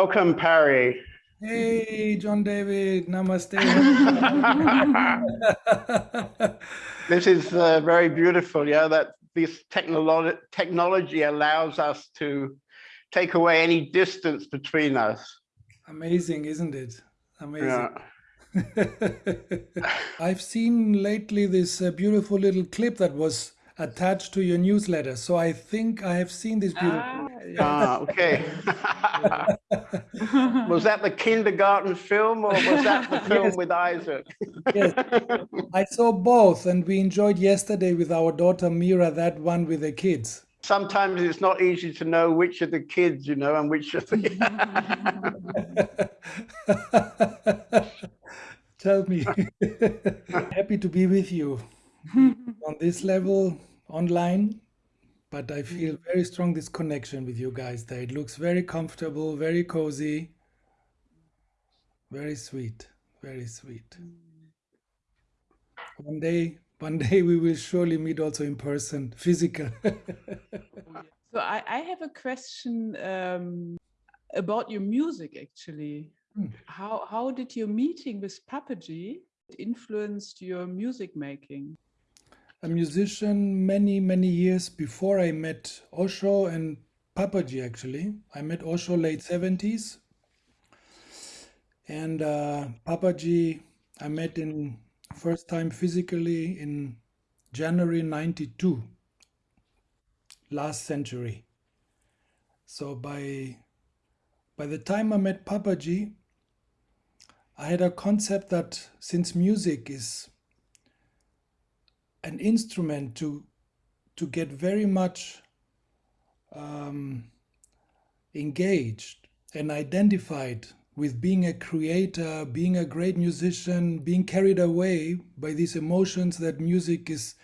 Welcome, Pari. Hey, John David. Namaste. this is uh, very beautiful. Yeah, that this technology technology allows us to take away any distance between us. Amazing, isn't it? Amazing. Yeah. I've seen lately this uh, beautiful little clip that was attached to your newsletter. So I think I have seen this beautiful. Ah, ah okay. was that the kindergarten film or was that the film yes. with Isaac? yes, I saw both and we enjoyed yesterday with our daughter Mira, that one with the kids. Sometimes it's not easy to know which of the kids, you know, and which of the... Tell me. Happy to be with you on this level online but I feel very strong this connection with you guys there. It looks very comfortable, very cozy, very sweet, very sweet. One day, one day we will surely meet also in person, physical. so I, I, have a question um, about your music actually. Hmm. How, how did your meeting with Papaji influenced your music making? A musician many, many years before I met Osho and Papaji actually. I met Osho late 70s and uh, Papaji I met in first time physically in January 92 last century. So by by the time I met Papaji I had a concept that since music is an instrument to to get very much um, engaged and identified with being a creator, being a great musician, being carried away by these emotions that music is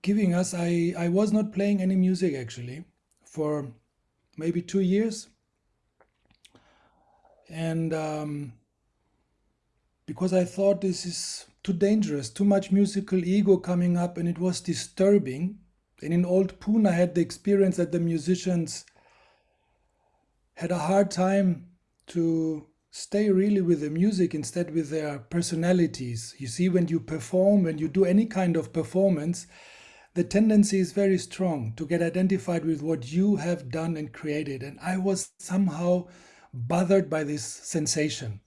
giving us. I, I was not playing any music actually for maybe two years. And um, because I thought this is too dangerous, too much musical ego coming up, and it was disturbing. And in Old Pune, I had the experience that the musicians had a hard time to stay really with the music instead with their personalities. You see, when you perform, when you do any kind of performance, the tendency is very strong to get identified with what you have done and created. And I was somehow bothered by this sensation.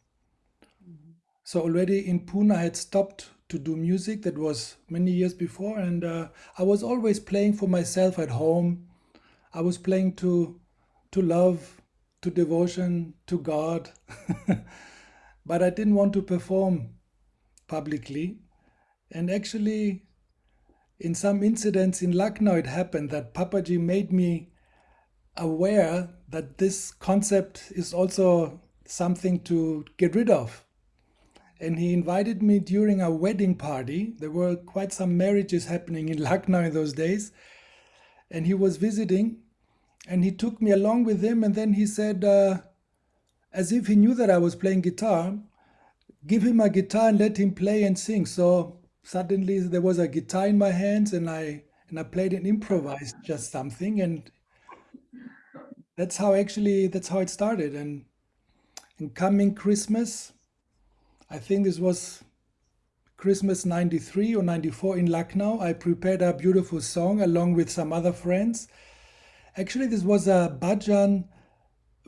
So already in Pune, I had stopped to do music. That was many years before. And uh, I was always playing for myself at home. I was playing to, to love, to devotion, to God. but I didn't want to perform publicly. And actually, in some incidents in Lucknow, it happened that Papaji made me aware that this concept is also something to get rid of and he invited me during a wedding party. There were quite some marriages happening in Lucknow in those days. And he was visiting and he took me along with him. And then he said, uh, as if he knew that I was playing guitar, give him a guitar and let him play and sing. So suddenly there was a guitar in my hands and I and I played and improvised just something and that's how actually that's how it started and and coming Christmas I think this was Christmas 93 or 94 in Lucknow. I prepared a beautiful song along with some other friends. Actually, this was a bhajan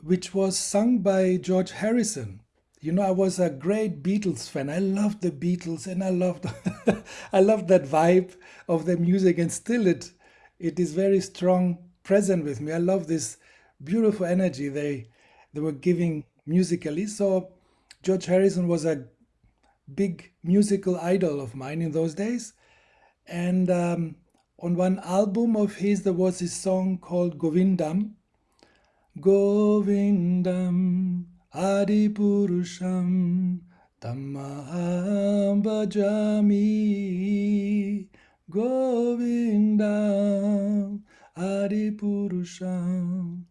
which was sung by George Harrison. You know, I was a great Beatles fan. I loved the Beatles and I loved I loved that vibe of the music and still it it is very strong present with me. I love this beautiful energy they they were giving musically. So George Harrison was a big musical idol of mine in those days. And um, on one album of his, there was this song called Govindam. Govindam Adipurusham Tammaham Bhajami Govindam Adipurusham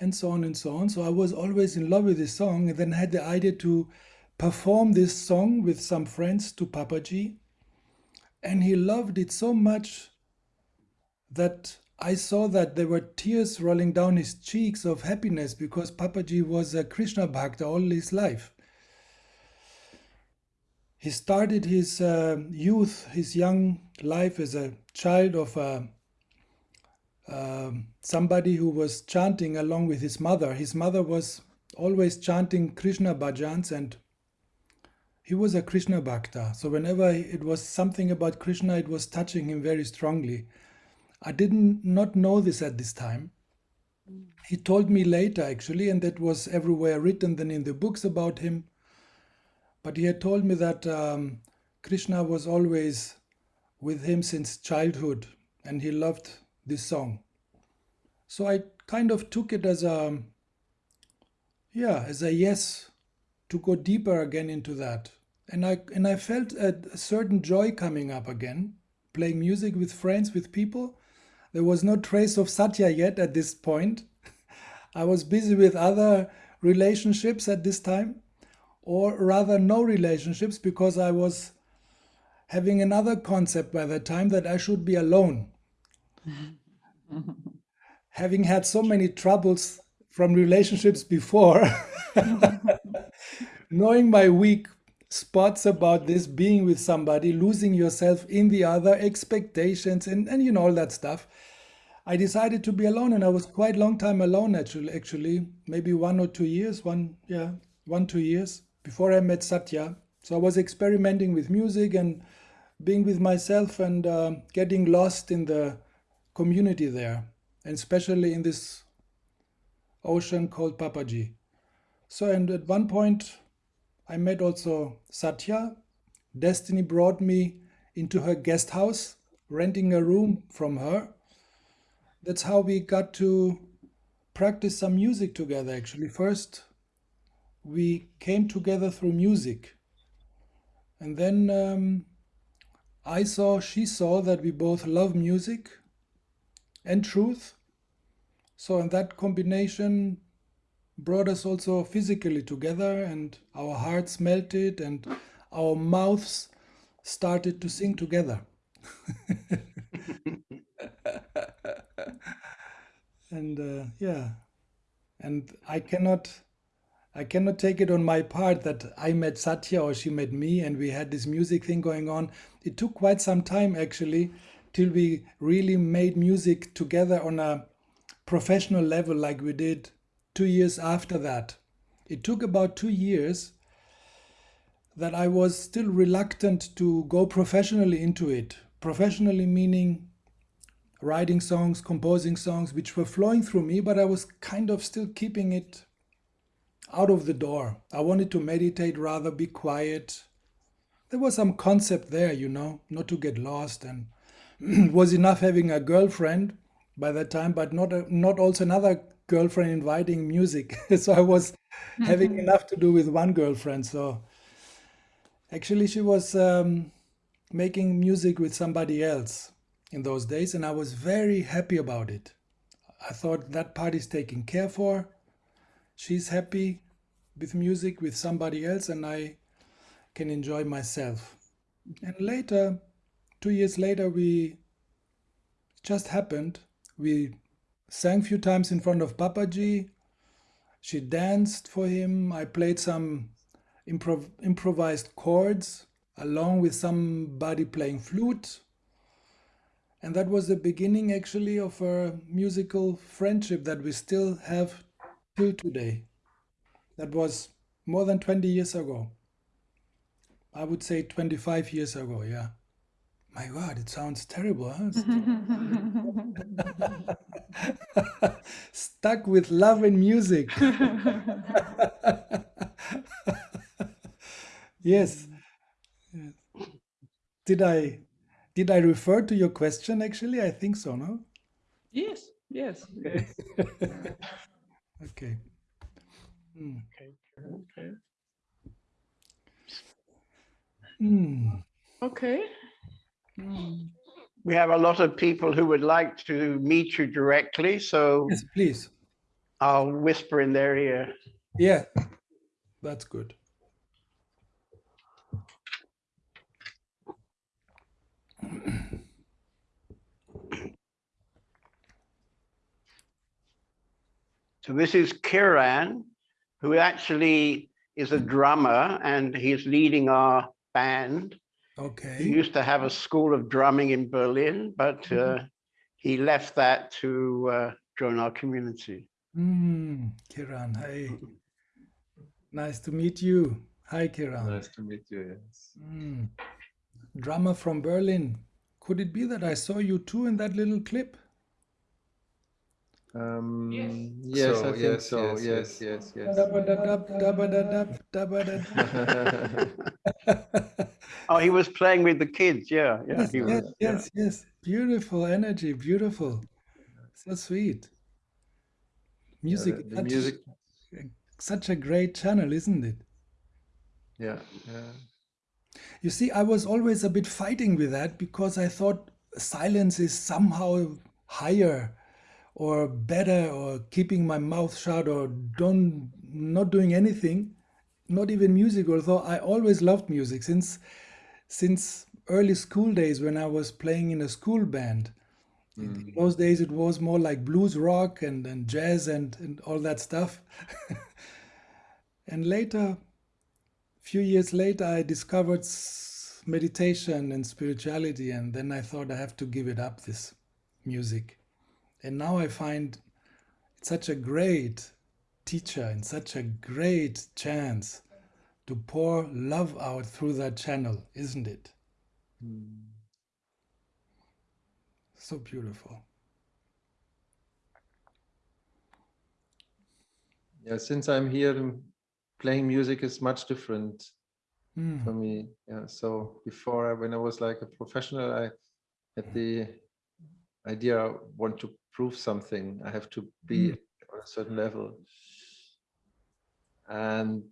and so on and so on. So I was always in love with this song and then had the idea to perform this song with some friends to Papaji. And he loved it so much that I saw that there were tears rolling down his cheeks of happiness because Papaji was a Krishna Bhakta all his life. He started his uh, youth, his young life as a child of a, uh, somebody who was chanting along with his mother. His mother was always chanting Krishna bhajans and he was a Krishna Bhakta. So whenever it was something about Krishna, it was touching him very strongly. I didn't not know this at this time. He told me later, actually, and that was everywhere written than in the books about him. But he had told me that um, Krishna was always with him since childhood, and he loved this song. So I kind of took it as a, yeah, as a yes to go deeper again into that. And I and I felt a, a certain joy coming up again, playing music with friends, with people there was no trace of Satya yet at this point. I was busy with other relationships at this time, or rather, no relationships because I was having another concept by the time that I should be alone. Having had so many troubles from relationships before, knowing my weak spots about this being with somebody, losing yourself in the other, expectations, and, and you know, all that stuff. I decided to be alone and I was quite long time alone actually, actually, maybe one or two years, one, yeah, one, two years before I met Satya. So I was experimenting with music and being with myself and uh, getting lost in the community there, and especially in this ocean called Papaji. So, and at one point, I met also Satya. Destiny brought me into her guest house, renting a room from her. That's how we got to practice some music together, actually. First, we came together through music. And then um, I saw, she saw that we both love music and truth. So, in that combination, brought us also physically together and our hearts melted and our mouths started to sing together. and uh, yeah, and I cannot, I cannot take it on my part that I met Satya or she met me and we had this music thing going on. It took quite some time actually till we really made music together on a professional level like we did two years after that. It took about two years that I was still reluctant to go professionally into it. Professionally meaning writing songs, composing songs, which were flowing through me, but I was kind of still keeping it out of the door. I wanted to meditate, rather be quiet. There was some concept there, you know, not to get lost, and was enough having a girlfriend by that time, but not a, not also another girlfriend inviting music. so I was having mm-hmm. enough to do with one girlfriend. So actually, she was um, making music with somebody else in those days, and I was very happy about it. I thought that part is taken care for. She's happy with music with somebody else, and I can enjoy myself. And later, two years later, we just happened. We sang a few times in front of Papaji. She danced for him. I played some improv improvised chords along with somebody playing flute. And that was the beginning actually of a musical friendship that we still have till today. That was more than 20 years ago. I would say 25 years ago, yeah. My God, it sounds terrible, huh? Stuck with love and music. yes. yes. Did I did I refer to your question actually? I think so, no? Yes, yes. Okay. okay. Hmm. Okay. Okay. Mm. Okay. Mm. We have a lot of people who would like to meet you directly, so yes, please. I'll whisper in their ear. Yeah, that's good. So this is Kiran, who actually is a drummer and he's leading our band. Okay. He used to have a school of drumming in Berlin, but Mhm. uh, he left that to uh, join our community. Mm, Kiran, hi. Nice to meet you. Hi, Kiran. Nice to meet you. Yes. Mm. Drummer from Berlin. Could it be that I saw you too in that little clip? Um, Yes. yes, So, I think yes, so. yes, Yes, yes, yes. Dabba-da-dab, dabba-da-dab, dabba-da-dab. Oh, he was playing with the kids. Yeah, yeah. Yes, he was, yes, yeah. yes, yes. Beautiful energy, beautiful. So sweet. Music, the- the such, music. such a great channel, isn't it? Yeah, yeah. You see, I was always a bit fighting with that because I thought silence is somehow higher or better or keeping my mouth shut or don't not doing anything, not even music, although I always loved music since since early school days when I was playing in a school band. In mm. those days it was more like blues rock and, and jazz and, and all that stuff. and later a few years later i discovered meditation and spirituality and then i thought i have to give it up this music and now i find it's such a great teacher and such a great chance to pour love out through that channel isn't it Mm. so beautiful Yeah, since I'm here, playing music is much different Mm, for me. Yeah. So before, I, when I was like a professional, I had the idea I want to prove something. I have to be Mm. on a certain level. And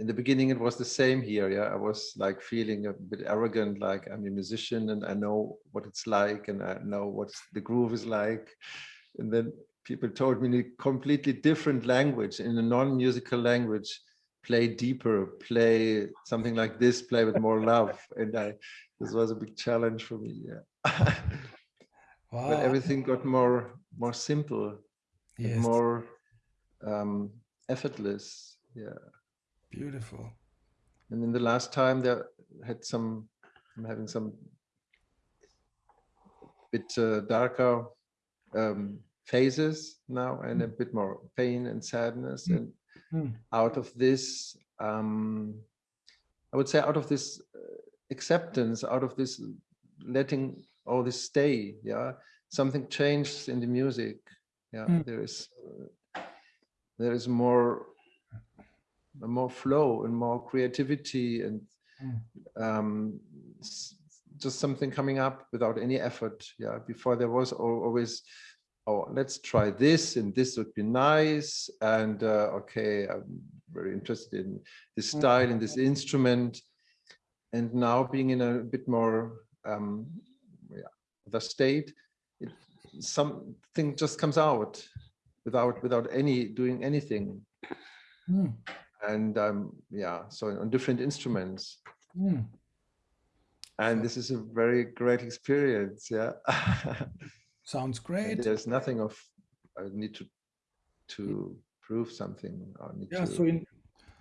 in the beginning, it was the same here. Yeah, I was like feeling a bit arrogant, like I'm a musician and I know what it's like and I know what the groove is like. And then people told me in a completely different language, in a non-musical language, play deeper, play something like this, play with more love. And I, this was a big challenge for me. Yeah. wow but everything got more, more simple, and yes more um, effortless. Yeah. Beautiful And in the last time there had some, I'm having some bit uh, darker um, phases now and a bit more pain and sadness. Mm. And Mm. out of this, um, I would say out of this uh, acceptance, out of this letting all this stay, yeah, something changed in the music. Yeah, Mm. there is, uh, there is more, more flow and more creativity and Mm. um, just something coming up without any effort. Yeah, before there was always, oh, let's try this and this would be nice. And uh, okay, I'm very interested in this Mm. style and this instrument. And now being in a bit more, um, yeah, the state, it, something just comes out without without any doing anything. Mm, And um, yeah, so on different instruments mm. and this is a very great experience yeah sounds And great there's nothing of i need to to prove something or need yeah to so in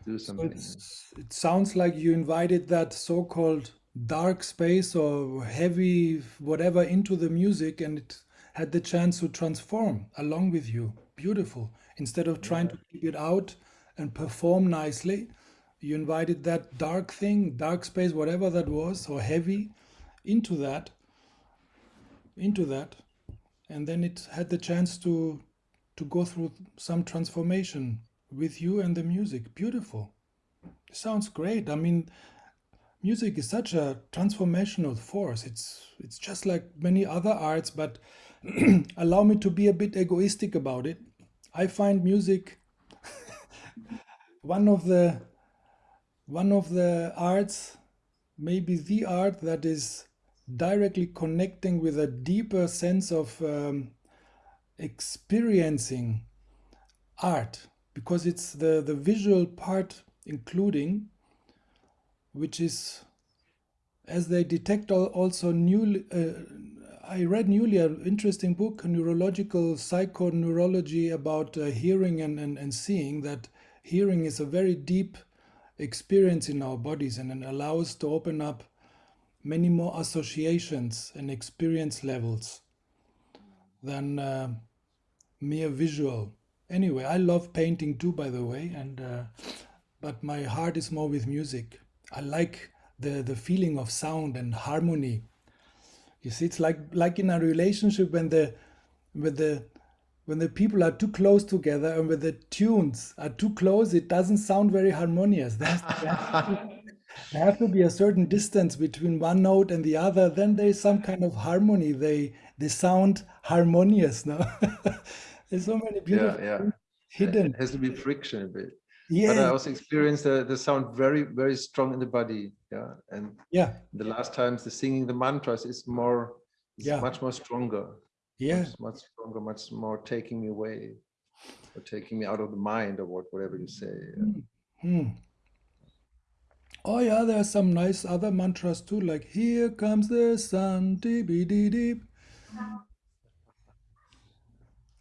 do something it's, it sounds like you invited that so-called dark space or heavy whatever into the music and it had the chance to transform along with you. Beautiful. Instead of trying to keep it out and perform nicely, you invited that dark thing, dark space, whatever that was, or heavy, into that, into that, and then it had the chance to to go through some transformation with you and the music. Beautiful. Sounds great. I mean, music is such a transformational force. It's it's just like many other arts, but allow me to be a bit egoistic about it. I find music one of the one of the arts, maybe the art that is directly connecting with a deeper sense of um, experiencing art because it's the the visual part including which is as they detect also new uh, I read newly an interesting book, neurological psychoneurology about uh, hearing and, and, and seeing that hearing is a very deep experience in our bodies and it allows to open up many more associations and experience levels than uh, mere visual. Anyway, I love painting too, by the way, and uh, but my heart is more with music. I like the the feeling of sound and harmony. You see, it's like like in a relationship when the when the when the people are too close together and when the tunes are too close, it doesn't sound very harmonious. There has, there has, to, there has to be a certain distance between one note and the other. Then there's some kind of harmony. They they sound harmonious. No, there's so many beautiful yeah, yeah. hidden. It has to be friction a bit. Yeah. But I also experienced the, the sound very, very strong in the body. Yeah. And yeah. The last times the singing the mantras is more, is Yeah. much more stronger. Yeah. Much, much stronger, much more taking me away or taking me out of the mind or what, whatever you say. Hmm. Oh yeah, there are some nice other mantras too, like "Here comes the sun." Deep, deep, deep.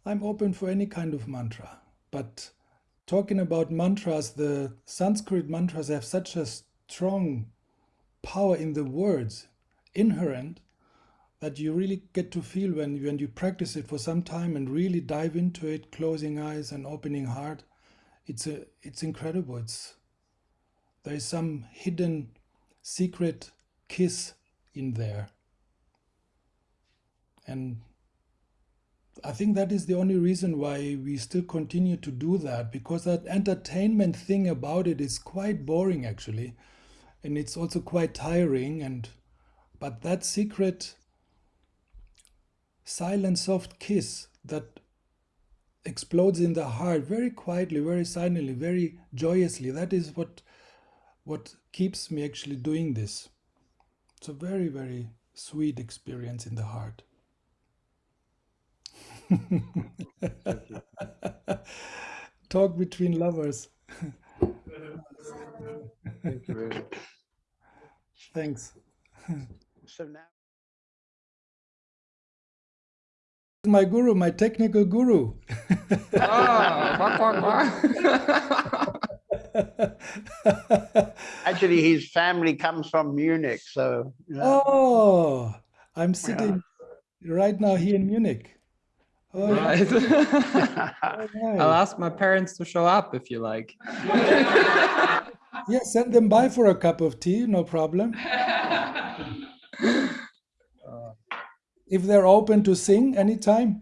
I'm open for any kind of mantra, but talking about mantras, the Sanskrit mantras have such a strong power in the words, inherent, that you really get to feel when when you practice it for some time and really dive into it, closing eyes and opening heart. It's a it's incredible. It's there is some hidden secret kiss in there. And I think that is the only reason why we still continue to do that because that entertainment thing about it is quite boring actually. And it's also quite tiring and but that secret silent soft kiss that explodes in the heart very quietly, very silently, very joyously. That is what what keeps me actually doing this. It's a very, very sweet experience in the heart. Talk between lovers. Thank you very much. Thanks. So now. My guru, my technical guru. Quack, quack, quack. Actually, his family comes from Munich, so. you know. Oh, I'm sitting right now here in Munich. Oh, yeah. Right. Oh. I'll ask my parents to show up if you like. Yeah, send them by for a cup of tea, no problem. If they're open to sing anytime.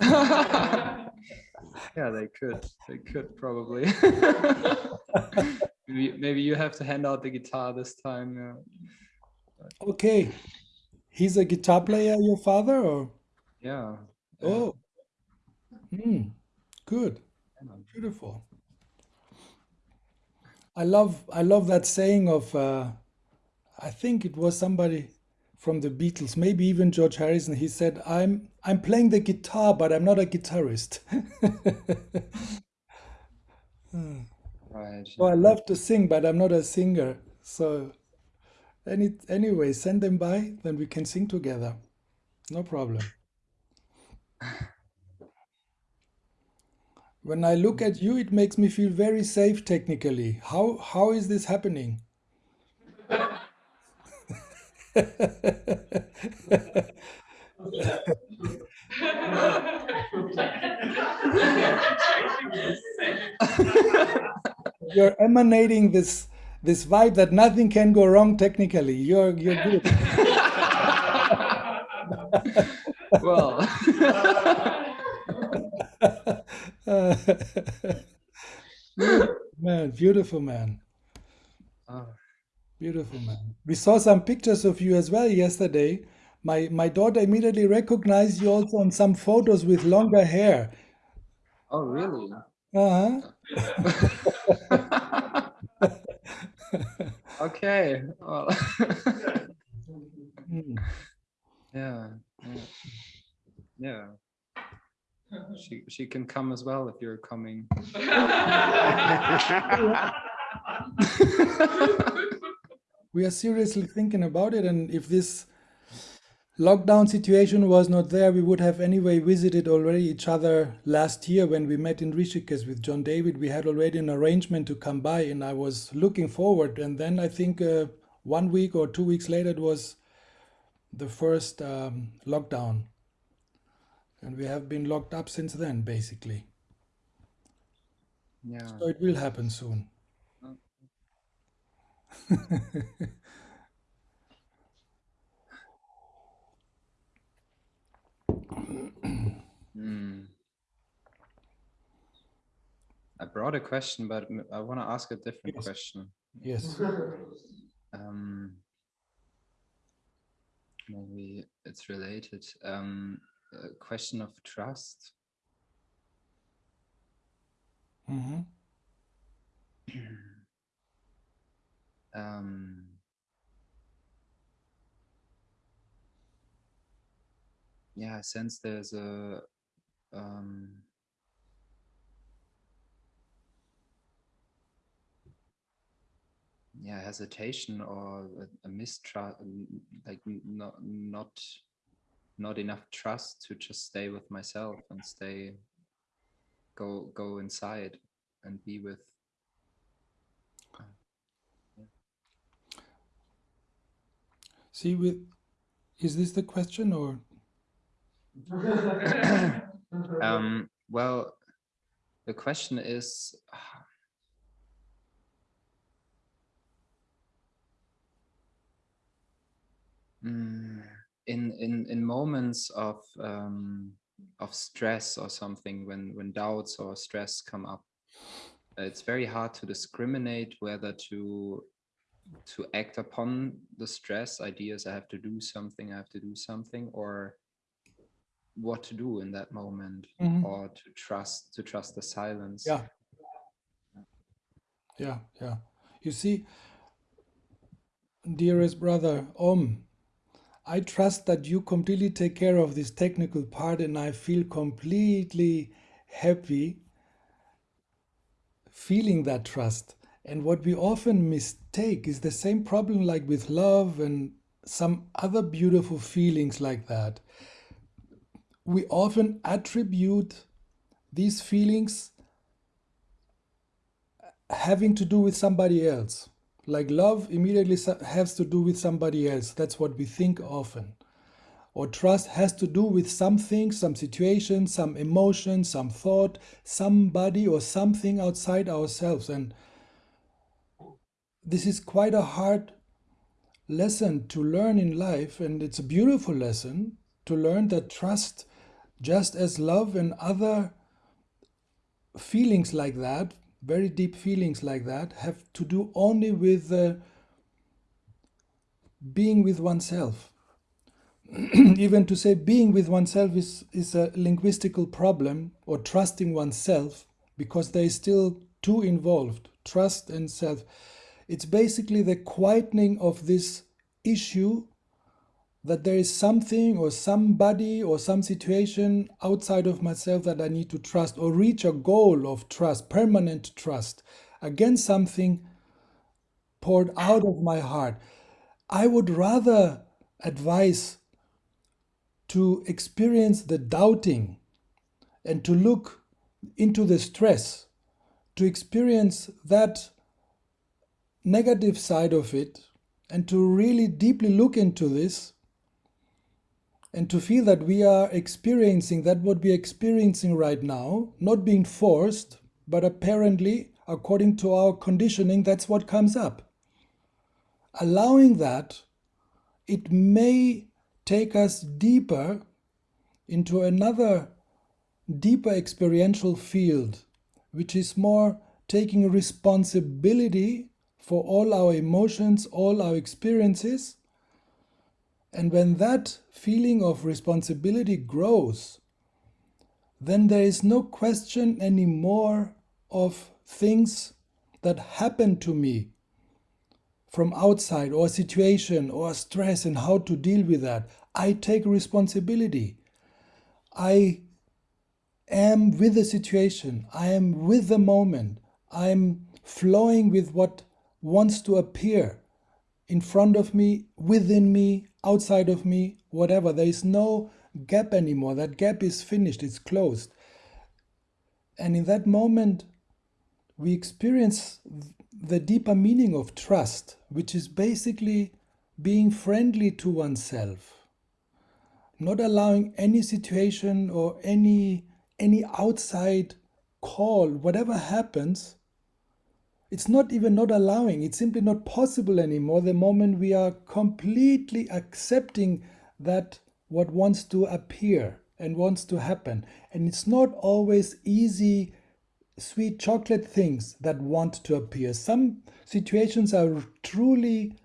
Yeah, they could. They could probably. maybe, maybe you have to hand out the guitar this time. Yeah. Okay. He's a guitar player, your father, or? Yeah. Oh. Hmm. Good. Beautiful. I love I love that saying of uh, I think it was somebody from the Beatles, maybe even George Harrison. He said, "I'm I'm playing the guitar, but I'm not a guitarist." Hmm. Right. So I love to sing, but I'm not a singer. So any anyway, send them by, then we can sing together. No problem. When I look at you, it makes me feel very safe technically. How how is this happening? You're emanating this this vibe that nothing can go wrong technically. You're you're good. Well, man, beautiful man. oh, Beautiful man. We saw some pictures of you as well yesterday. My my daughter immediately recognized you also on some photos with longer hair. oh, really? Uh-huh. Okay. Well, Hmm. yeah. Yeah. Yeah. She she can come as well if you're coming. We are seriously thinking about it, and if this lockdown situation was not there, we would have anyway visited already each other last year when we met in Rishikesh with John David. We had already an arrangement to come by, and I was looking forward. And then I think uh, one week or two weeks later, it was the first um, lockdown. And we have been locked up since then, basically. Yeah. So it will happen soon. Hmm. I brought a question, but I want to ask a different Yes. question. Yes. Um, maybe it's related. Um, a question of trust. hmm um, yeah, I sense there's a um, yeah hesitation or a, a mistrust, like not not not enough trust to just stay with myself and stay go go inside and be with See, with is this the question or? Um, well, the question is, mm, in in in moments of um, of stress or something, when when doubts or stress come up, it's very hard to discriminate whether to to act upon the stress ideas. I have to do something. I have to do something, or what to do in that moment Mhm. or to trust to trust the silence yeah yeah yeah you see dearest brother om i trust that you completely take care of this technical part and i feel completely happy feeling that trust and what we often mistake is the same problem like with love and some other beautiful feelings like that we often attribute these feelings having to do with somebody else. Like love immediately has to do with somebody else. That's what we think often. Or trust has to do with something, some situation, some emotion, some thought, somebody or something outside ourselves. And this is quite a hard lesson to learn in life. And it's a beautiful lesson to learn that trust, just as love and other feelings like that, very deep feelings like that, have to do only with uh, being with oneself. Even to say being with oneself is, is a linguistical problem, or trusting oneself, because there is still two involved trust and self. It's basically the quietening of this issue that there is something or somebody or some situation outside of myself that I need to trust or reach a goal of trust, permanent trust against something poured out of my heart. I would rather advise to experience the doubting and to look into the stress, to experience that negative side of it, and to really deeply look into this and to feel that we are experiencing that what we are experiencing right now, not being forced, but apparently, according to our conditioning, that's what comes up. Allowing that, it may take us deeper into another deeper experiential field, which is more taking responsibility for all our emotions, all our experiences. And when that feeling of responsibility grows, then there is no question anymore of things that happen to me from outside or situation or stress and how to deal with that. I take responsibility. I am with the situation. I am with the moment. I'm flowing with what wants to appear in front of me, within me, outside of me, whatever. There is no gap anymore. That gap is finished, it's closed. And in that moment, we experience the deeper meaning of trust, which is basically being friendly to oneself, not allowing any situation or any any outside call, whatever happens, it's not even not allowing, it's simply not possible anymore the moment we are completely accepting that what wants to appear and wants to happen. And it's not always easy, sweet chocolate things that want to appear. Some situations are truly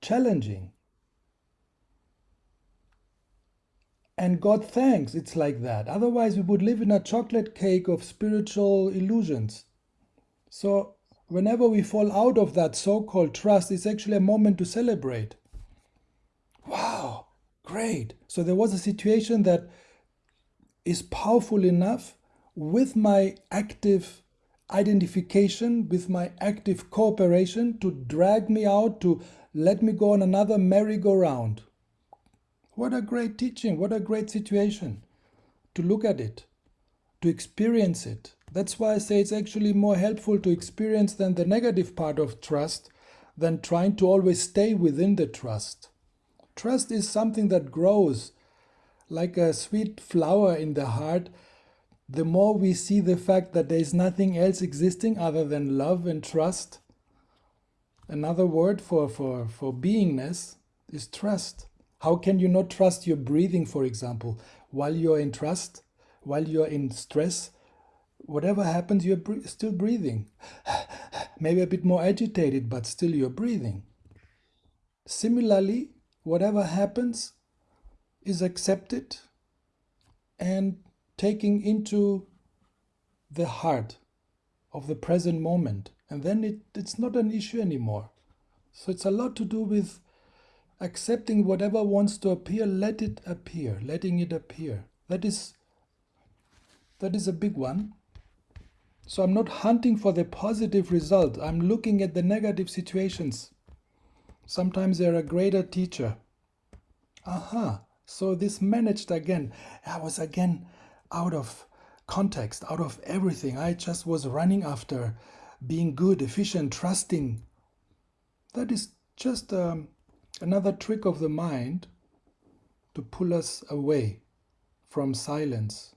challenging. And God thanks it's like that. Otherwise, we would live in a chocolate cake of spiritual illusions. So, whenever we fall out of that so called trust, it's actually a moment to celebrate. Wow, great. So, there was a situation that is powerful enough with my active identification, with my active cooperation to drag me out, to let me go on another merry-go-round. What a great teaching, what a great situation to look at it, to experience it. That's why I say it's actually more helpful to experience than the negative part of trust than trying to always stay within the trust. Trust is something that grows like a sweet flower in the heart. The more we see the fact that there is nothing else existing other than love and trust, another word for, for, for beingness is trust. How can you not trust your breathing, for example, while you're in trust, while you're in stress? Whatever happens, you're still breathing. Maybe a bit more agitated, but still you're breathing. Similarly, whatever happens is accepted and taking into the heart of the present moment. And then it, it's not an issue anymore. So it's a lot to do with accepting whatever wants to appear let it appear letting it appear that is that is a big one so i'm not hunting for the positive result. I'm looking at the negative situations. Sometimes they're a greater teacher. Aha. So this managed again. I was again out of context out of everything. I just was running after being good efficient trusting. That is just um, Another trick of the mind to pull us away from silence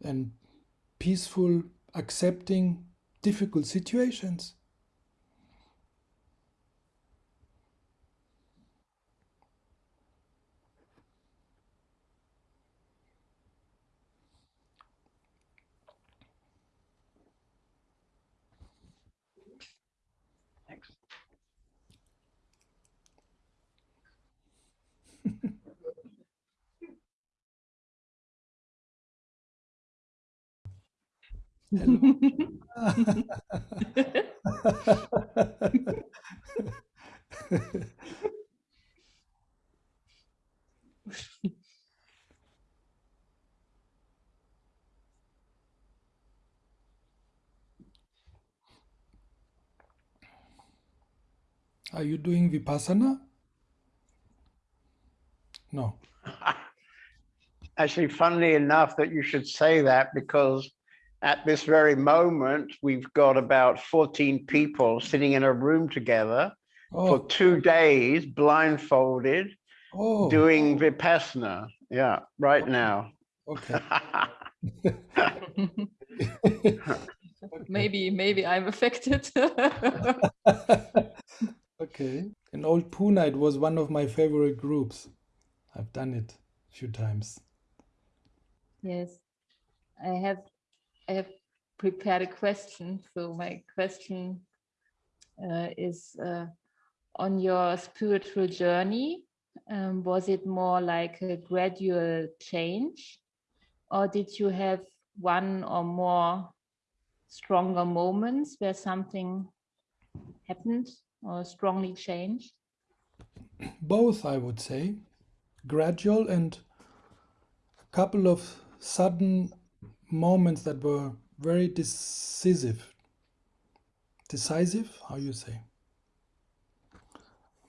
and peaceful accepting difficult situations. Are you doing Vipassana? No. Actually, funnily enough that you should say that because at this very moment, we've got about 14 people sitting in a room together oh. for two days, blindfolded, oh. doing Vipassana. Yeah, right now. Okay. maybe, maybe I'm affected. okay. In Old Pune, it was one of my favorite groups. I've done it a few times. Yes, I have I have prepared a question. So my question uh, is uh, on your spiritual journey, um, was it more like a gradual change or did you have one or more stronger moments where something happened or strongly changed? Both, I would say, gradual and a couple of sudden moments that were very decisive. Decisive, how you say?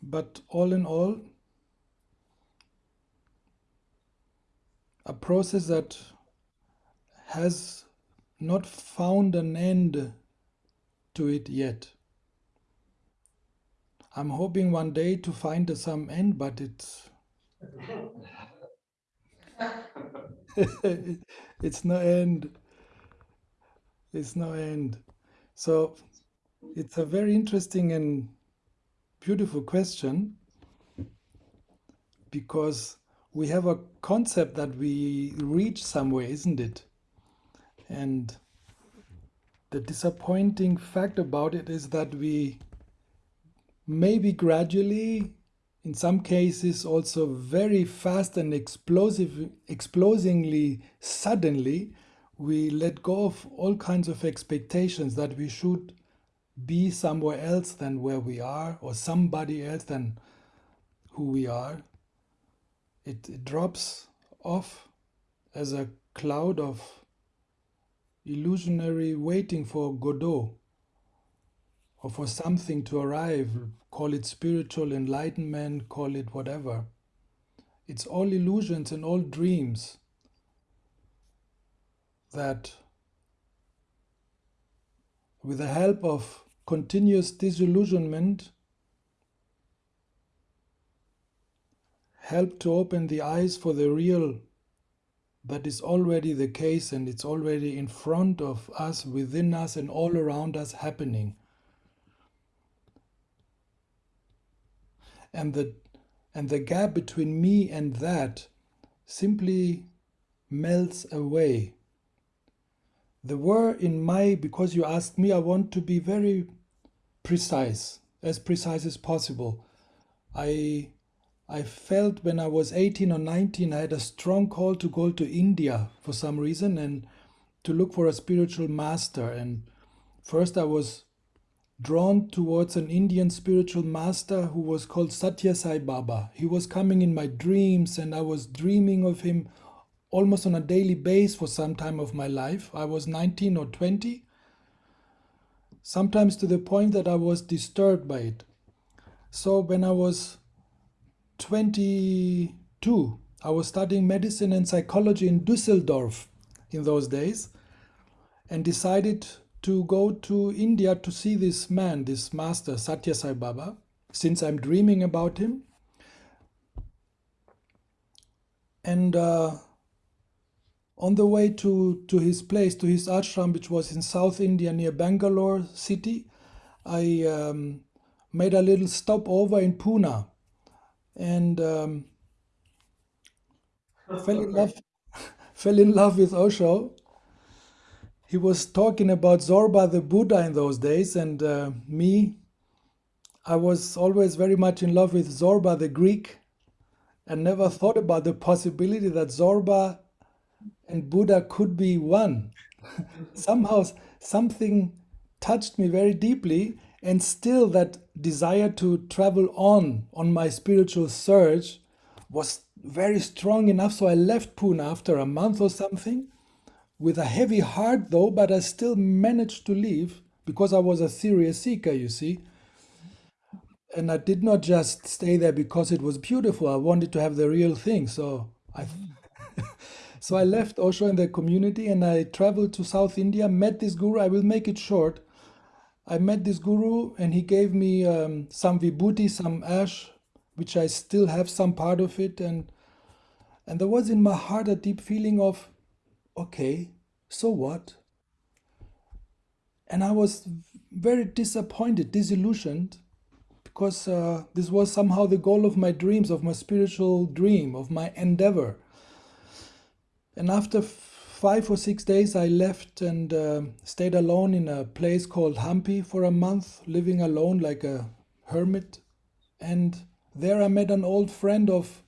but all in all, a process that has not found an end to it yet. I'm hoping one day to find some end, but it's it's no end. It's no end. So it's a very interesting and beautiful question because we have a concept that we reach somewhere, isn't it? And the disappointing fact about it is that we maybe gradually, in some cases also very fast and explosive, explosively suddenly, we let go of all kinds of expectations that we should be somewhere else than where we are or somebody else than who we are. It, it drops off as a cloud of illusionary waiting for Godot or for something to arrive, call it spiritual enlightenment, call it whatever. It's all illusions and all dreams that with the help of continuous disillusionment help to open the eyes for the real that is already the case and it's already in front of us, within us, and all around us happening. And the, and the gap between me and that simply melts away. The word in my, because you asked me, I want to be very precise, as precise as possible. I I felt when I was 18 or 19, I had a strong call to go to India for some reason and to look for a spiritual master. And first, I was drawn towards an Indian spiritual master who was called Satya Sai Baba. He was coming in my dreams, and I was dreaming of him almost on a daily basis for some time of my life. I was 19 or 20, sometimes to the point that I was disturbed by it. So when I was 22, I was studying medicine and psychology in Dusseldorf in those days and decided to go to India to see this man, this master, Satya Sai Baba, since I'm dreaming about him. And uh, on the way to, to his place, to his ashram, which was in South India near Bangalore city, I um, made a little stopover in Pune and um, fell in love fell in love with Osho. He was talking about Zorba the Buddha in those days, and uh, me, I was always very much in love with Zorba the Greek, and never thought about the possibility that Zorba and Buddha could be one. Somehow, something touched me very deeply, and still that desire to travel on on my spiritual search was very strong enough so i left pune after a month or something with a heavy heart though but i still managed to leave because i was a serious seeker you see. And i did not just stay there because it was beautiful. I wanted to have the real thing so i so i left osho and the community and i traveled to south india met this guru. I will make it short. I met this guru and he gave me um, some vibhuti, some ash, which I still have some part of it. And, and there was in my heart a deep feeling of, okay, so what? And I was very disappointed, disillusioned, because uh, this was somehow the goal of my dreams, of my spiritual dream, of my endeavor. And after five or six days, I left and uh, stayed alone in a place called Hampi for a month, living alone like a hermit. And there I met an old friend of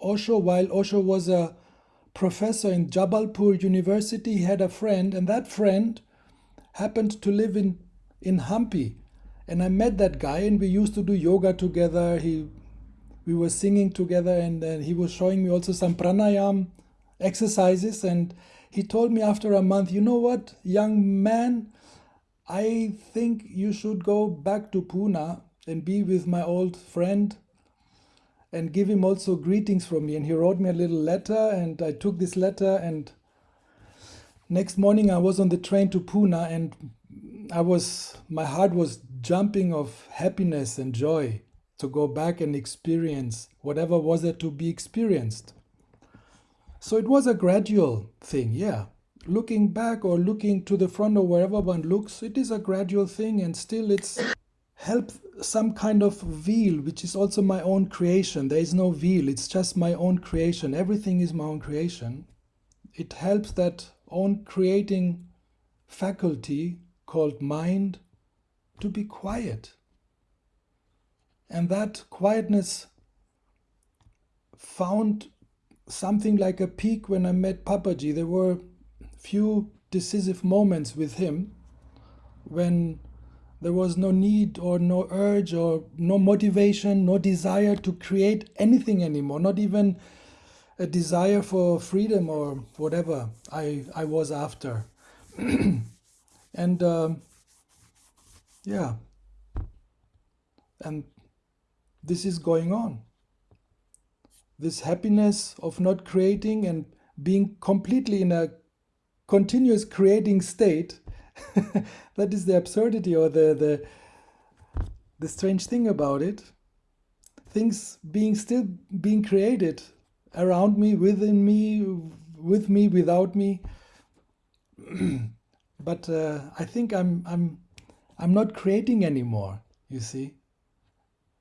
Osho. While Osho was a professor in Jabalpur University, had a friend, and that friend happened to live in, in Hampi. And I met that guy, and we used to do yoga together. He, we were singing together, and, and he was showing me also some pranayam exercises. And he told me after a month, you know what, young man, I think you should go back to Pune and be with my old friend and give him also greetings from me. And he wrote me a little letter, and I took this letter. And next morning, I was on the train to Pune, and I was my heart was jumping of happiness and joy to go back and experience whatever was there to be experienced. So it was a gradual thing, yeah. Looking back or looking to the front or wherever one looks, it is a gradual thing, and still it's help some kind of veil, which is also my own creation. There is no veil, it's just my own creation. Everything is my own creation. It helps that own creating faculty called mind to be quiet. And that quietness found something like a peak when I met Papaji. There were few decisive moments with him when there was no need or no urge or no motivation, no desire to create anything anymore, not even a desire for freedom or whatever I, I was after. and um, yeah, and this is going on. This happiness of not creating and being completely in a continuous creating state that is the absurdity or the, the the strange thing about it. Things being still being created around me within me with me without me. But uh, i think i'm i'm i'm not creating anymore you see.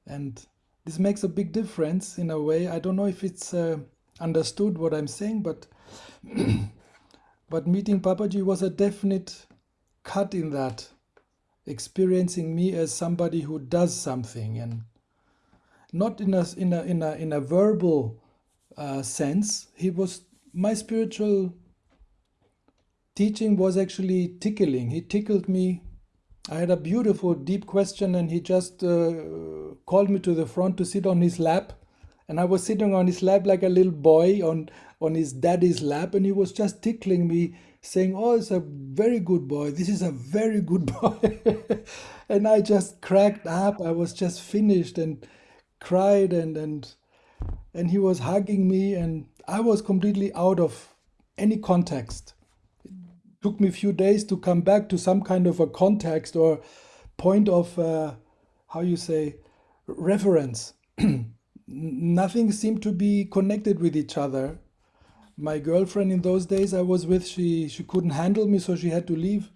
And this makes a big difference in a way. I don't know if it's uh, understood what i'm saying but but meeting papaji was a definite cut in that, experiencing me as somebody who does something and not in a in a in a in a verbal uh, sense. He was my spiritual teaching was actually tickling. He tickled me. I had a beautiful deep question, and he just uh, called me to the front to sit on his lap, and I was sitting on his lap like a little boy on on his daddy's lap, and he was just tickling me saying, Oh, it's a very good boy. This is a very good boy. and I just cracked up. I was just finished and cried and and and he was hugging me and I was completely out of any context. It took me a few days to come back to some kind of a context or point of uh, how you say reference. Nothing seemed to be connected with each other my girlfriend in those days I was with, she she couldn't handle me, so she had to leave.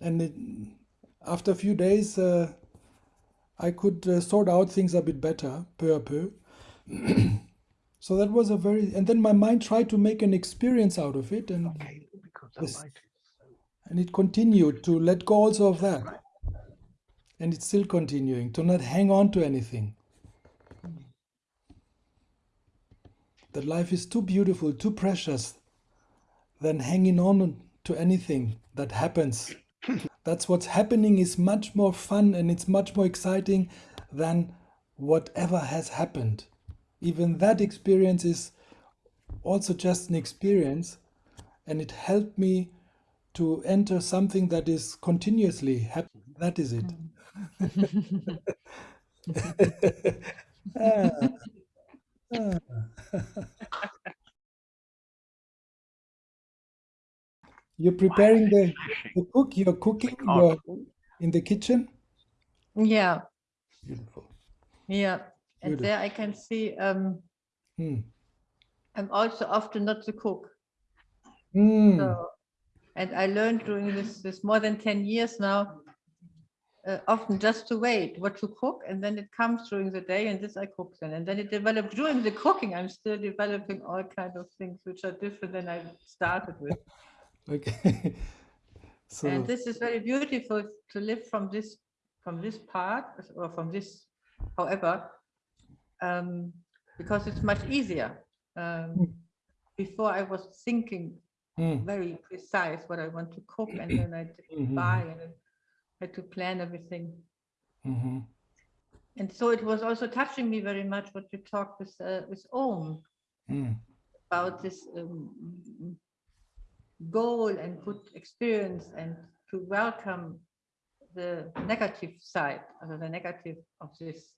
and it, after a few days, uh, I could uh, sort out things a bit better, peu à peu. so that was a very, and then my mind tried to make an experience out of it, and okay, this, and it continued to let go also of that, and it's still continuing to not hang on to anything. That life is too beautiful, too precious, than hanging on to anything that happens. That's what's happening is much more fun and it's much more exciting than whatever has happened. Even that experience is also just an experience and it helped me to enter something that is continuously happy. That is it. ah. You're preparing the, the cook, you're cooking, you're in the kitchen? Yeah. Beautiful. Yeah. And Beautiful. there I can see um, hmm. I'm also often not the cook. Hmm. So, and I learned during this, this more than 10 years now uh, often just to wait what to cook and then it comes during the day and this I cook then and then it developed during the cooking I'm still developing all kinds of things which are different than I started with okay so and this is very beautiful to live from this from this part or from this however um, because it's much easier um, hmm. before I was thinking mm. very precise what I want to cook and then I mm -hmm. buy and had to plan everything. Mm -hmm. And so it was also touching me very much what you talked with uh, with Om mm. about this um, goal and good experience and to welcome the negative side, or the negative of this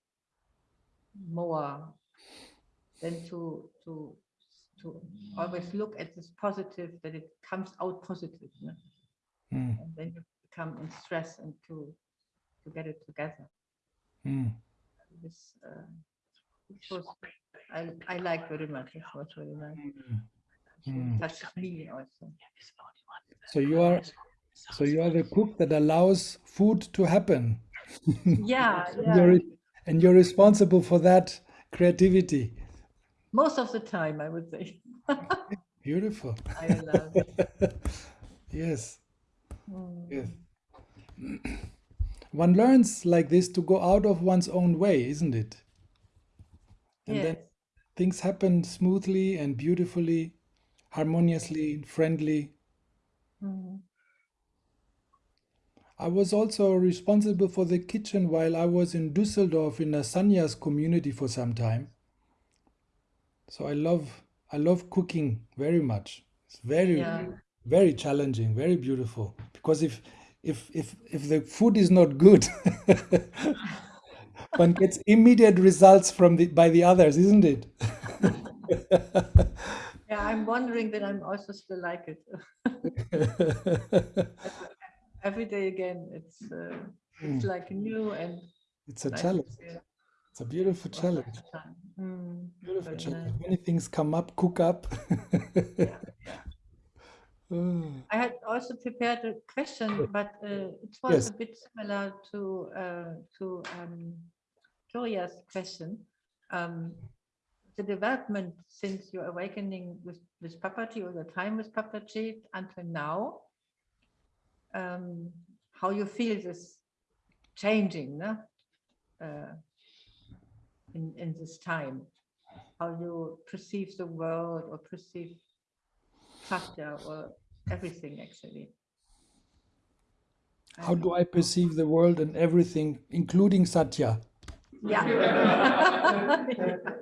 more than to to to always look at this positive that it comes out positive Mm. and then you become in stress and to to get it together Mm. this uh, this was I, I like very much it was very nice Mm. touches me also So you are so you are the cook that allows food to happen. yeah And yeah you're, and you're responsible for that creativity. most of the time I would say Beautiful. I love it. yes. Mm. Yes. One learns like this to go out of one's own way, isn't it? And then things happen smoothly and beautifully, harmoniously, friendly. Mm. I was also responsible for the kitchen while I was in Düsseldorf in a Sanyas community for some time. So I love I love cooking very much. It's very yeah very challenging, very beautiful. Because if if if if the food is not good, one gets immediate results from the by the others, isn't it? yeah I'm wondering that I'm also still like it every day again it's uh, it's like new and It's a nice challenge. It's a beautiful all challenge. Mm, Beautiful challenge. nice. Many things come up, cook up. Yeah, Oh, I had also prepared a question, but uh, it was Yes. a bit similar to uh, to um, Gloria's question. Um, the development since your awakening with with Papaji or the time with Papaji until now, um, how you feel this changing, no? Uh, in in this time, how you perceive the world or perceive Satya or everything actually. How do I perceive the world and everything, including Satya? Yeah.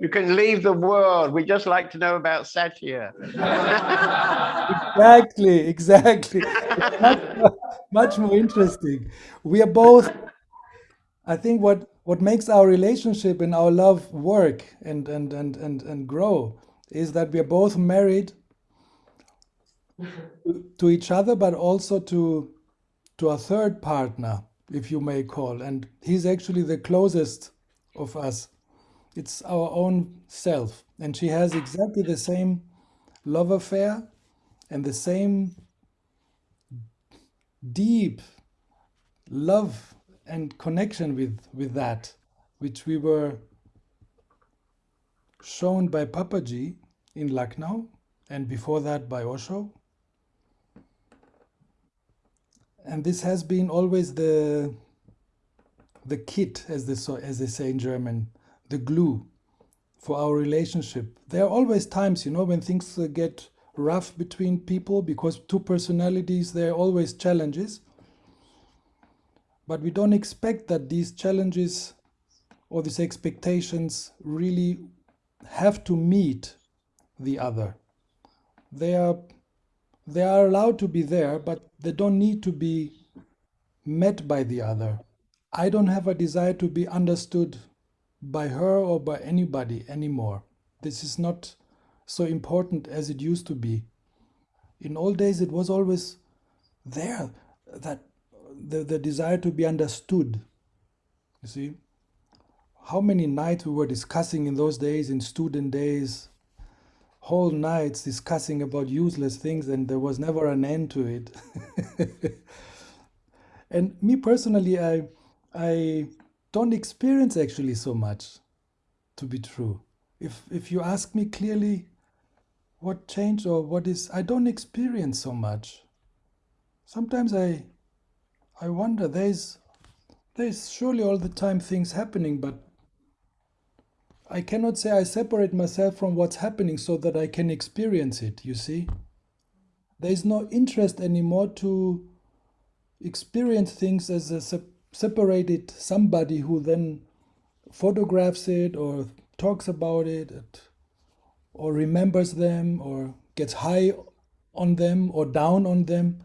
You can leave the world. We just like to know about Satya. Exactly, exactly. Much, more- much more interesting. We are both, I think what, what makes our relationship and our love work and, and, and, and, and grow is that we are both married to, each other, but also to, to a third partner, if you may call. And he's actually the closest of us. It's our own self. And she has exactly the same love affair and the same deep love and connection with with that which we were shown by Papaji in Lucknow and before that by Osho and this has been always the the kit as they so as they say in German the glue for our relationship. There are always times you know when things uh, get rough between people because two personalities there are always challenges. But we don't expect that these challenges or these expectations really have to meet the other. They are they are allowed to be there but they don't need to be met by the other. I don't have a desire to be understood by her or by anybody anymore. This is not so important as it used to be. In old days it was always there that the, the desire to be understood you see. How many nights we were discussing in those days in student days whole nights discussing about useless things and there was never an end to it. And me personally i i don't experience actually so much to be true. If if you ask me clearly what changed or what is i don't experience so much. Sometimes i i wonder there's there's surely all the time things happening but i cannot say i separate myself from what's happening so that i can experience it you see there's no interest anymore to experience things as a sep- separated somebody who then photographs it or talks about it or remembers them or gets high on them or down on them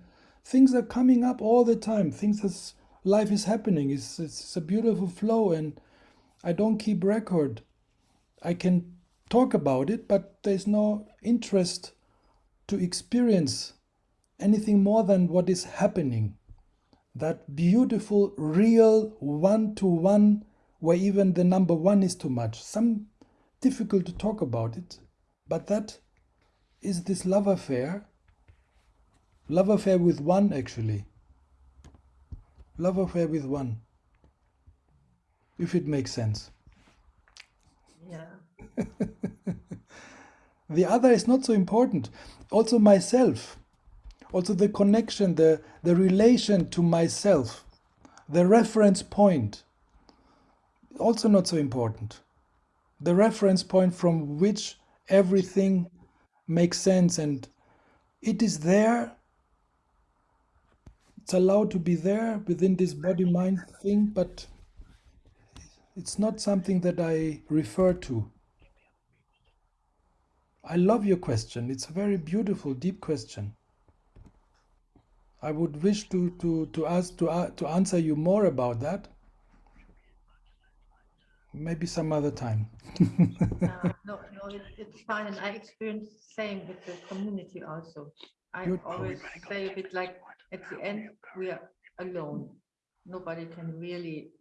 things are coming up all the time. Things as life is happening. It's, it's a beautiful flow, and I don't keep record. I can talk about it, but there's no interest to experience anything more than what is happening. That beautiful, real one to one, where even the number one is too much. Some difficult to talk about it, but that is this love affair. Love affair with one, actually. Love affair with one. If it makes sense. Yeah. the other is not so important. Also, myself, also the connection, the, the relation to myself, the reference point, also not so important. The reference point from which everything makes sense and it is there. It's allowed to be there within this body mind thing, but it's not something that I refer to. I love your question. It's a very beautiful, deep question. I would wish to to to ask to uh, to answer you more about that. Maybe some other time. Uh, no, no, it, it's fine, and I experienced the same with the community also. I Good. always say a bit like, at the end, we are alone. Nobody can really,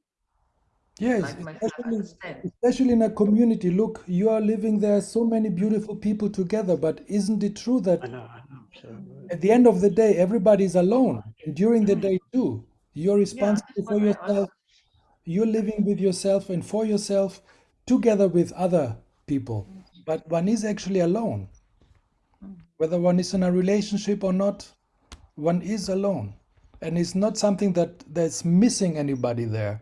Yes, like especially, especially in a community. Look, you are living there, so many beautiful people together, but isn't it true that I know, I know. So, at the end of the day, everybody's alone, and during the mm. day too, you're responsible that's for yourself. also- You're living with yourself and for yourself, together with other people, but one is actually alone. Whether one is in a relationship or not, one is alone, and it's not something that that's missing anybody there.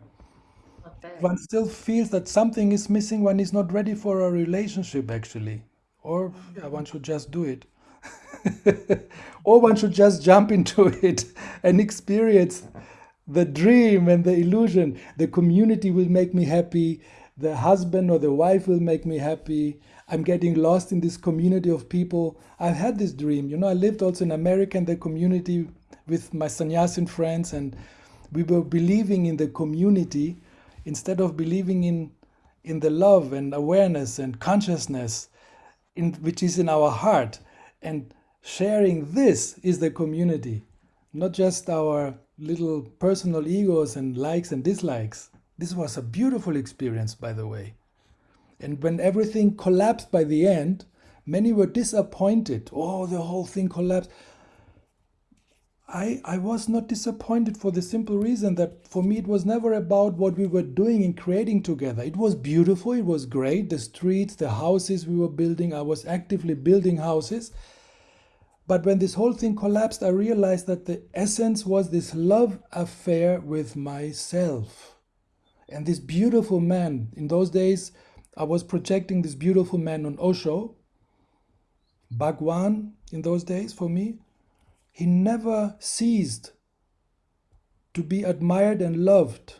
One still feels that something is missing. One is not ready for a relationship, actually, or yeah, one should just do it. or one should just jump into it and experience the dream and the illusion. The community will make me happy. The husband or the wife will make me happy. I'm getting lost in this community of people. I've had this dream. You know, I lived also in America in the community with my sannyasin friends, and we were believing in the community instead of believing in in the love and awareness and consciousness in which is in our heart and sharing this is the community not just our little personal egos and likes and dislikes. This was a beautiful experience by the way. And when everything collapsed by the end many were disappointed. Oh the whole thing collapsed I, I was not disappointed for the simple reason that for me it was never about what we were doing and creating together. It was beautiful, it was great. The streets, the houses we were building, I was actively building houses. But when this whole thing collapsed, I realized that the essence was this love affair with myself. And this beautiful man, in those days, I was projecting this beautiful man on Osho, Bhagwan, in those days for me he never ceased to be admired and loved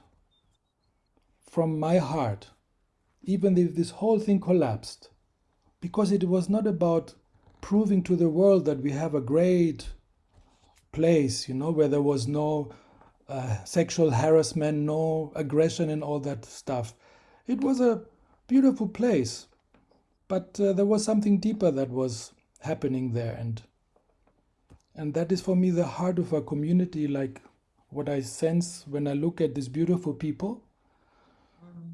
from my heart, even if this whole thing collapsed, because it was not about proving to the world that we have a great place, you know, where there was no uh, sexual harassment, no aggression, and all that stuff. It was a beautiful place, but uh, there was something deeper that was happening there, and and that is for me the heart of a community, like what I sense when I look at these beautiful people. Mm-hmm.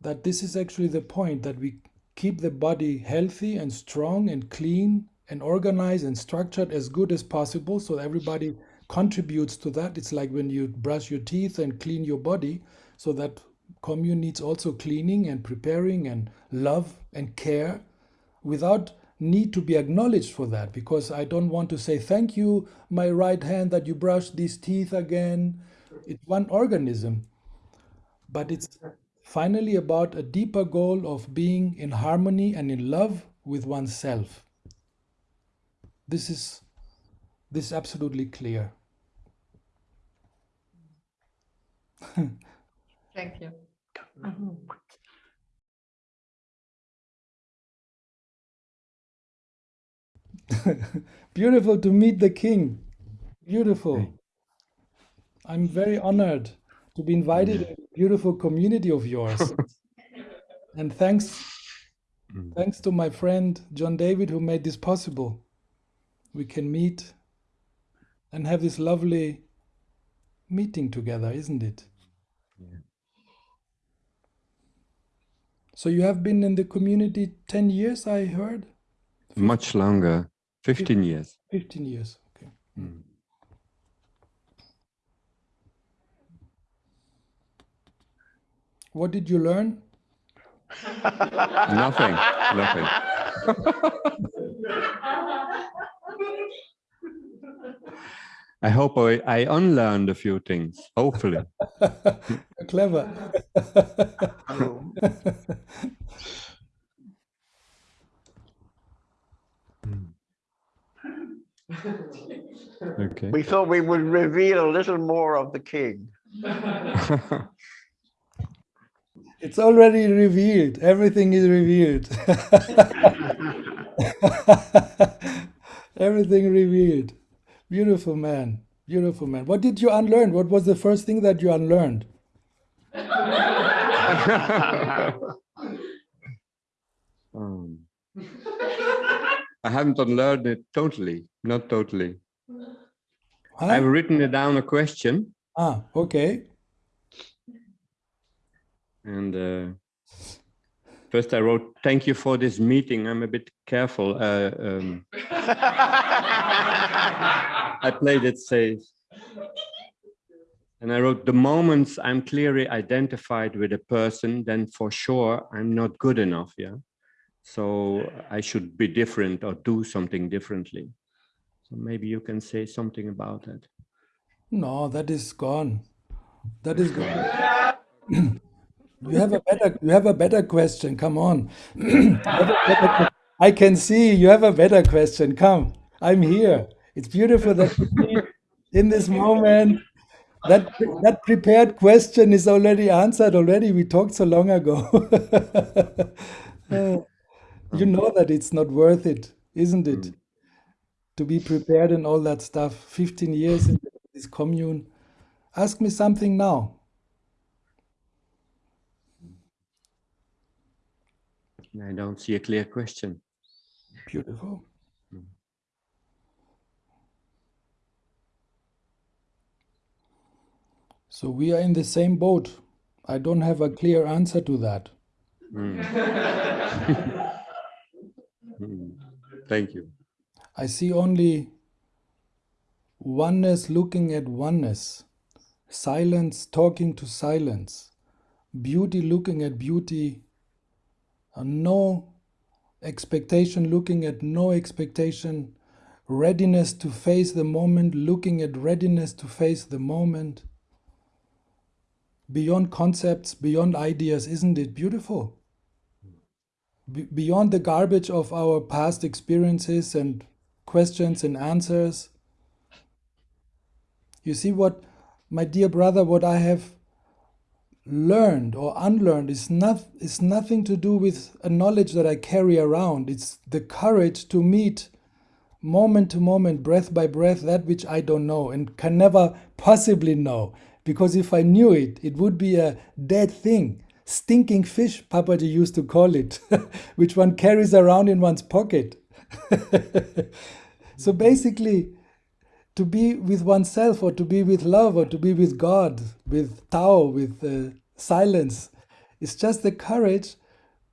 That this is actually the point that we keep the body healthy and strong and clean and organized and structured as good as possible so everybody contributes to that. It's like when you brush your teeth and clean your body, so that commune needs also cleaning and preparing and love and care without need to be acknowledged for that because I don't want to say thank you, my right hand, that you brushed these teeth again. It's one organism, but it's finally about a deeper goal of being in harmony and in love with oneself. This is this is absolutely clear. Thank you. Mhm. Beautiful to meet the king. Beautiful. I'm very honored to be invited in a beautiful community of yours. and thanks mm. thanks to my friend John David who made this possible. We can meet and have this lovely meeting together, isn't it? Yeah. So you have been in the community 10 years, I heard? Much longer, 15 years. 15 years, okay. Mm. What did you learn? nothing, nothing. I hope I, I unlearned a few things, hopefully. Clever. okay. We thought we would reveal a little more of the king. it's already revealed. Everything is revealed. Everything revealed. Beautiful man. Beautiful man. What did you unlearn? What was the first thing that you unlearned? um, I haven't unlearned it totally. Not totally. Huh? I've written it down a question. Ah, okay. And uh, First, I wrote, thank you for this meeting. I'm a bit careful. Uh, um, I played it safe. And I wrote, the moments I'm clearly identified with a person, then for sure I'm not good enough. Yeah. So I should be different or do something differently. So maybe you can say something about that. No, that is gone. That is gone. You have a better you have a better question. Come on. I can see you have a better question. Come. I'm here. It's beautiful that in this moment that that prepared question is already answered already. We talked so long ago. uh, you um, know that it's not worth it, isn't it? Mm. To be prepared and all that stuff. 15 years in this commune. Ask me something now. I don't see a clear question. Beautiful. Mm. So we are in the same boat. I don't have a clear answer to that. Mm. Thank you. I see only oneness looking at oneness, silence talking to silence, beauty looking at beauty no expectation, looking at no expectation, readiness to face the moment, looking at readiness to face the moment. Beyond concepts, beyond ideas, isn't it beautiful? Be beyond the garbage of our past experiences and questions and answers. You see what, my dear brother, what I have learned or unlearned is not is nothing to do with a knowledge that I carry around. It's the courage to meet moment to moment, breath by breath, that which I don't know and can never possibly know. Because if I knew it, it would be a dead thing. Stinking fish, Papaji used to call it, which one carries around in one's pocket. so basically, to be with oneself or to be with love or to be with God, with Tao, with uh, silence. It's just the courage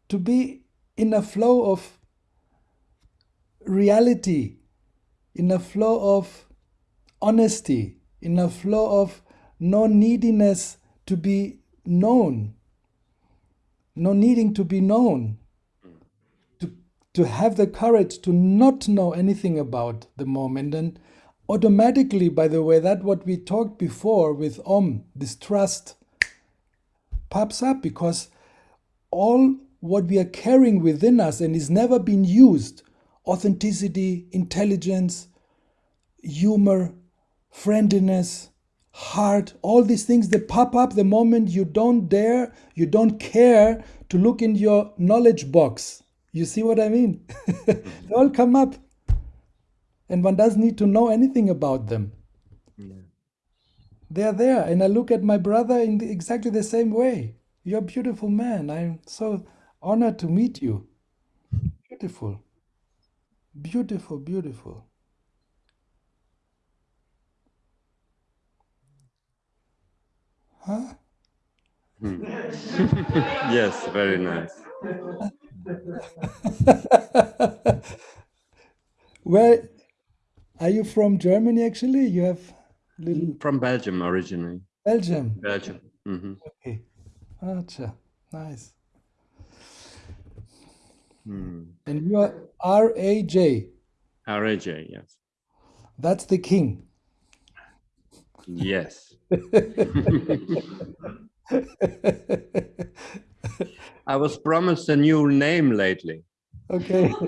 to be in a flow of reality, in a flow of honesty, in a flow of no neediness to be known, no needing to be known, to, to have the courage to not know anything about the moment. And automatically, by the way, that what we talked before with Om, this trust, pops up because all what we are carrying within us and is never been used authenticity, intelligence, humor, friendliness, heart, all these things that pop up the moment you don't dare, you don't care to look in your knowledge box. You see what I mean? they all come up and one doesn't need to know anything about them. they're there. And I look at my brother in the, exactly the same way. You're a beautiful man. I'm so honored to meet you. Beautiful. Beautiful, beautiful. Huh? Hmm. yes, very nice. Where are you from Germany actually? You have little From Belgium originally. Belgium. Belgium. hmm Okay. Acha. Nice. Hmm. And you are R-A-J. RAJ, yes. That's the king. Yes. I was promised a new name lately. Okay.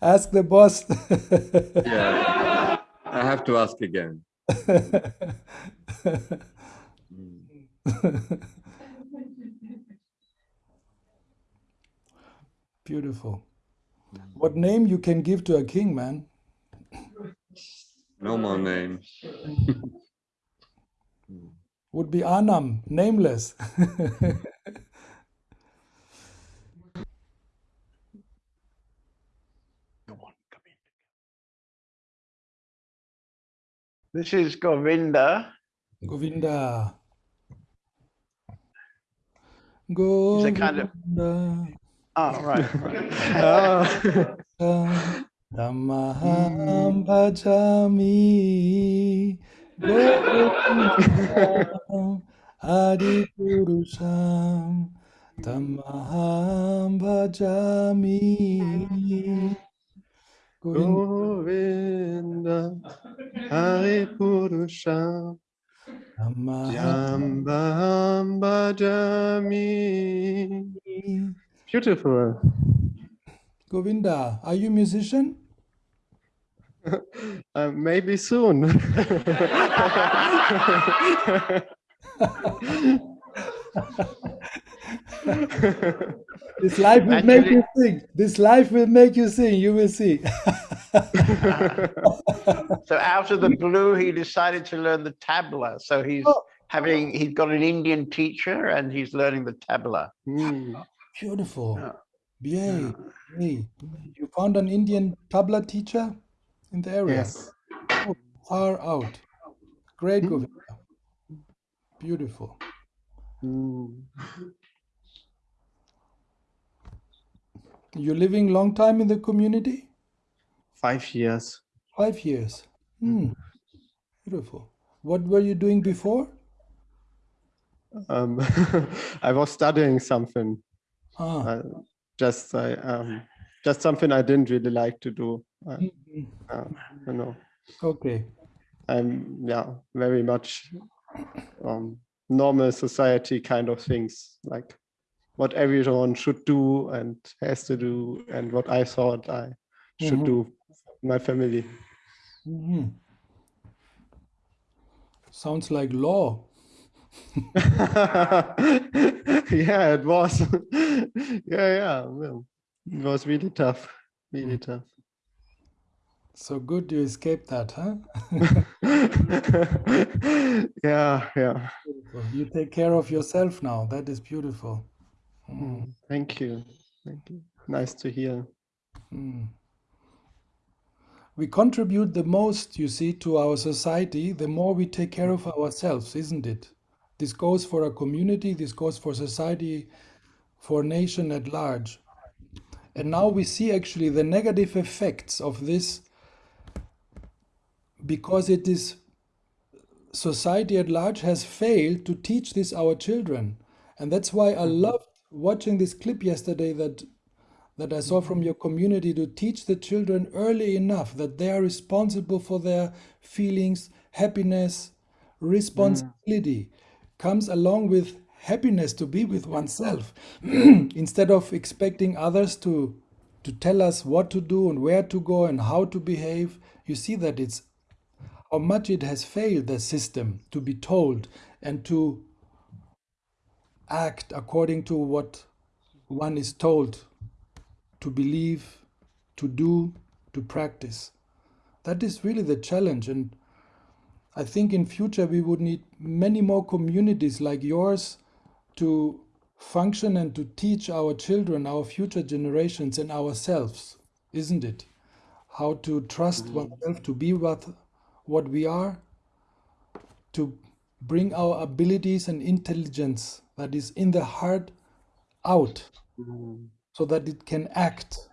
Ask the boss. Yeah. I have to ask again. Beautiful. What name you can give to a king, man? No more name. Would be Anam, nameless. This is Govinda. Govinda. He's a kind of Govinda. oh right. right. Uh, Dhammaham bhajami Govindam Adipurusham Dhammaham bhajami Govinda Govinda Hari Purusha Jambam Bhajami. Beautiful. Govinda, are you a musician? Uh, maybe soon. This life will make you sing. This life will make you sing. You will see. So out of the blue, he decided to learn the tabla. So he's Oh. having he's got an Indian teacher and he's learning the tabla. Hmm. Beautiful. Yeah. Yay. Yay. You found an Indian tabla teacher in the area. Yes. Oh, far out. Great, Hmm. Govinda. Beautiful. Hmm. You living long time in the community? Five years. Five years. Hmm. Beautiful. What were you doing before? Um, I was studying something. Ah. Uh, just I um, just something I didn't really like to do. Uh, mhm. uh, you know, Okay. I'm yeah very much um, normal society kind of things like what everyone should do and has to do and what I thought I should Mhm. do for my family. Mhm. Sounds like law. yeah, it was. yeah, yeah. Well, it was really tough. Really tough. So good you escaped that, huh? yeah, yeah. You take care of yourself now. That is beautiful. Mm. Mm, Thank you. Thank you. Nice to hear. Mm. We contribute the most, you see, to our society the more we take care of ourselves, isn't it? This goes for a community, this goes for society, for nation at large. And now we see actually the negative effects of this because it is society at large has failed to teach this our children. And that's why I mm-hmm. loved watching this clip yesterday that that I saw mm-hmm. from your community to teach the children early enough that they are responsible for their feelings, happiness, mm. responsibility comes along with happiness to be with oneself instead of expecting others to to tell us what to do and where to go and how to behave you see that it's how much it has failed the system to be told and to act according to what one is told to believe, to do, to practice. that is really the challenge. And I think in future we would need many more communities like yours to function and to teach our children, our future generations, and ourselves, isn't it? How to trust mm -hmm. oneself to be what, what we are, to bring our abilities and intelligence that is in the heart out mm -hmm. so that it can act,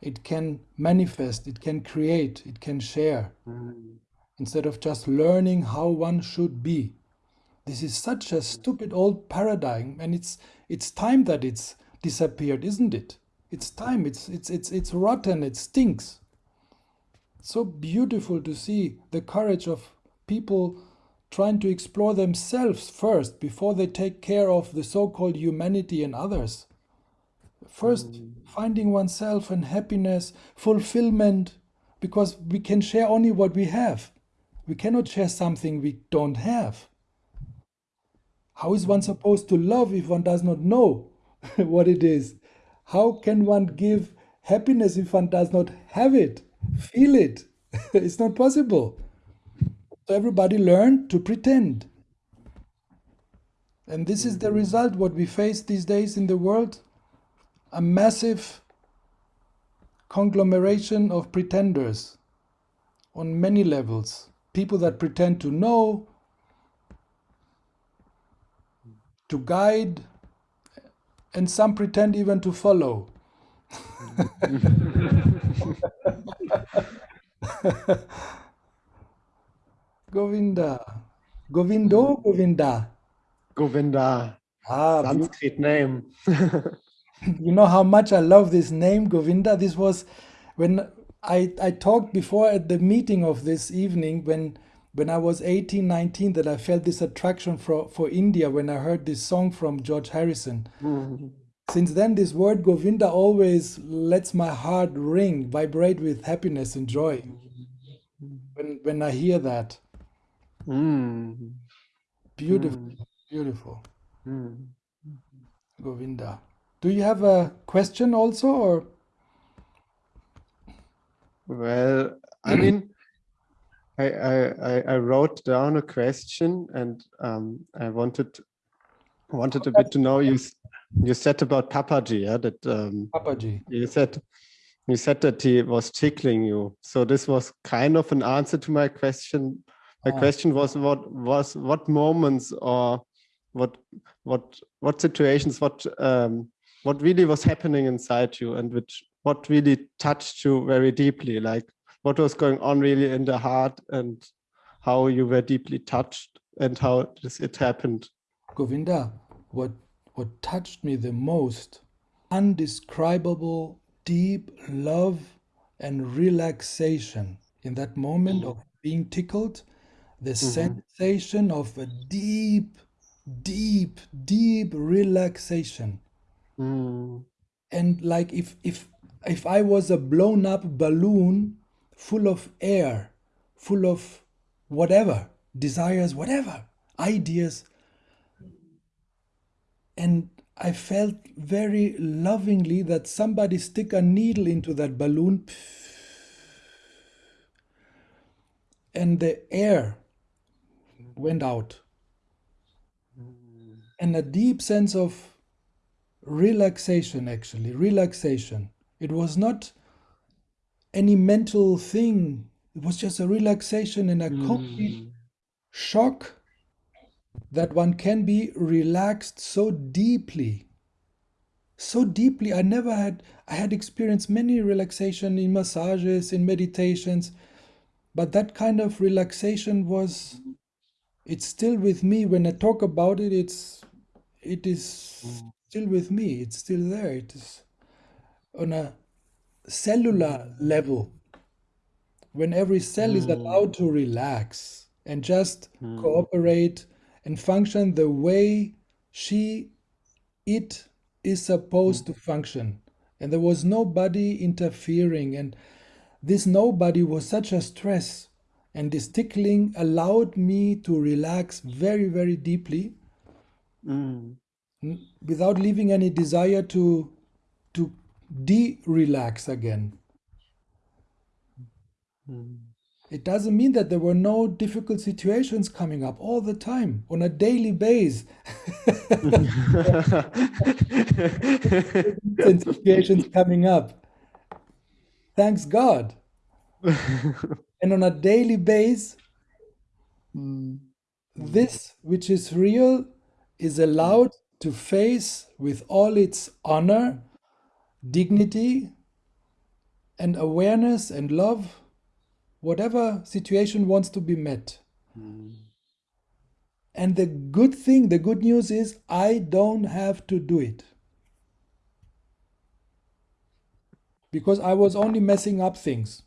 it can manifest, it can create, it can share, mm -hmm. Instead of just learning how one should be. This is such a stupid old paradigm, and it's it's time that it's disappeared, isn't it? It's time. It's it's it's it's rotten. It stinks. It's so beautiful to see the courage of people trying to explore themselves first before they take care of the so-called humanity and others. First, mm. finding oneself and happiness, fulfillment, because we can share only what we have. We cannot share something we don't have. How is one supposed to love if one does not know what it is? How can one give happiness if one does not have it, feel it? it's not possible. So everybody learned to pretend. And this is the result what we face these days in the world a massive conglomeration of pretenders on many levels. People that pretend to know, to guide, and some pretend even to follow. Govinda. Govindo, Govinda. Govinda. Ah, Sanskrit name. you know how much I love this name, Govinda. This was when I, I talked before at the meeting of this evening when when I was 18, 19, that I felt this attraction for, for India when I heard this song from George Harrison. Mm-hmm. Since then, this word Govinda always lets my heart ring, vibrate with happiness and joy when, when I hear that. Mm. Beautiful, mm. beautiful. Mm. Govinda. Do you have a question also or? Well, I mean, I, I, I wrote down a question and um, I wanted wanted a bit to know you you said about Papaji, yeah, that um, Papaji. You said you said that he was tickling you. So this was kind of an answer to my question. My ah. question was what was what moments or what what what situations what um, what really was happening inside you and which what really touched you very deeply like what was going on really in the heart and how you were deeply touched and how this it happened govinda what what touched me the most undescribable deep love and relaxation in that moment of being tickled the mm -hmm. sensation of a deep deep deep relaxation mm. and like if if if i was a blown up balloon full of air full of whatever desires whatever ideas and I felt very lovingly that somebody stick a needle into that balloon and the air went out. And a deep sense of relaxation, actually, relaxation. It was not any mental thing, it was just a relaxation and a complete mm. shock that one can be relaxed so deeply. So deeply. I never had i had experienced many relaxation in massages in meditations but that kind of relaxation was it's still with me. When i talk about it it's it is still with me. It's still there. It is on a cellular level when every cell is allowed to relax and just mm. cooperate and function the way she, it is supposed to function. And there was nobody interfering. And this nobody was such a stress. And this tickling allowed me to relax very, very deeply mm. without leaving any desire to, to de relax again. Mm. It doesn't mean that there were no difficult situations coming up all the time on a daily basis. and situations coming up. Thanks God. and on a daily basis, mm. this which is real is allowed to face with all its honor, dignity, and awareness and love whatever situation wants to be met. Mm. And the good thing, the good news is, I don't have to do it. Because I was only messing up things.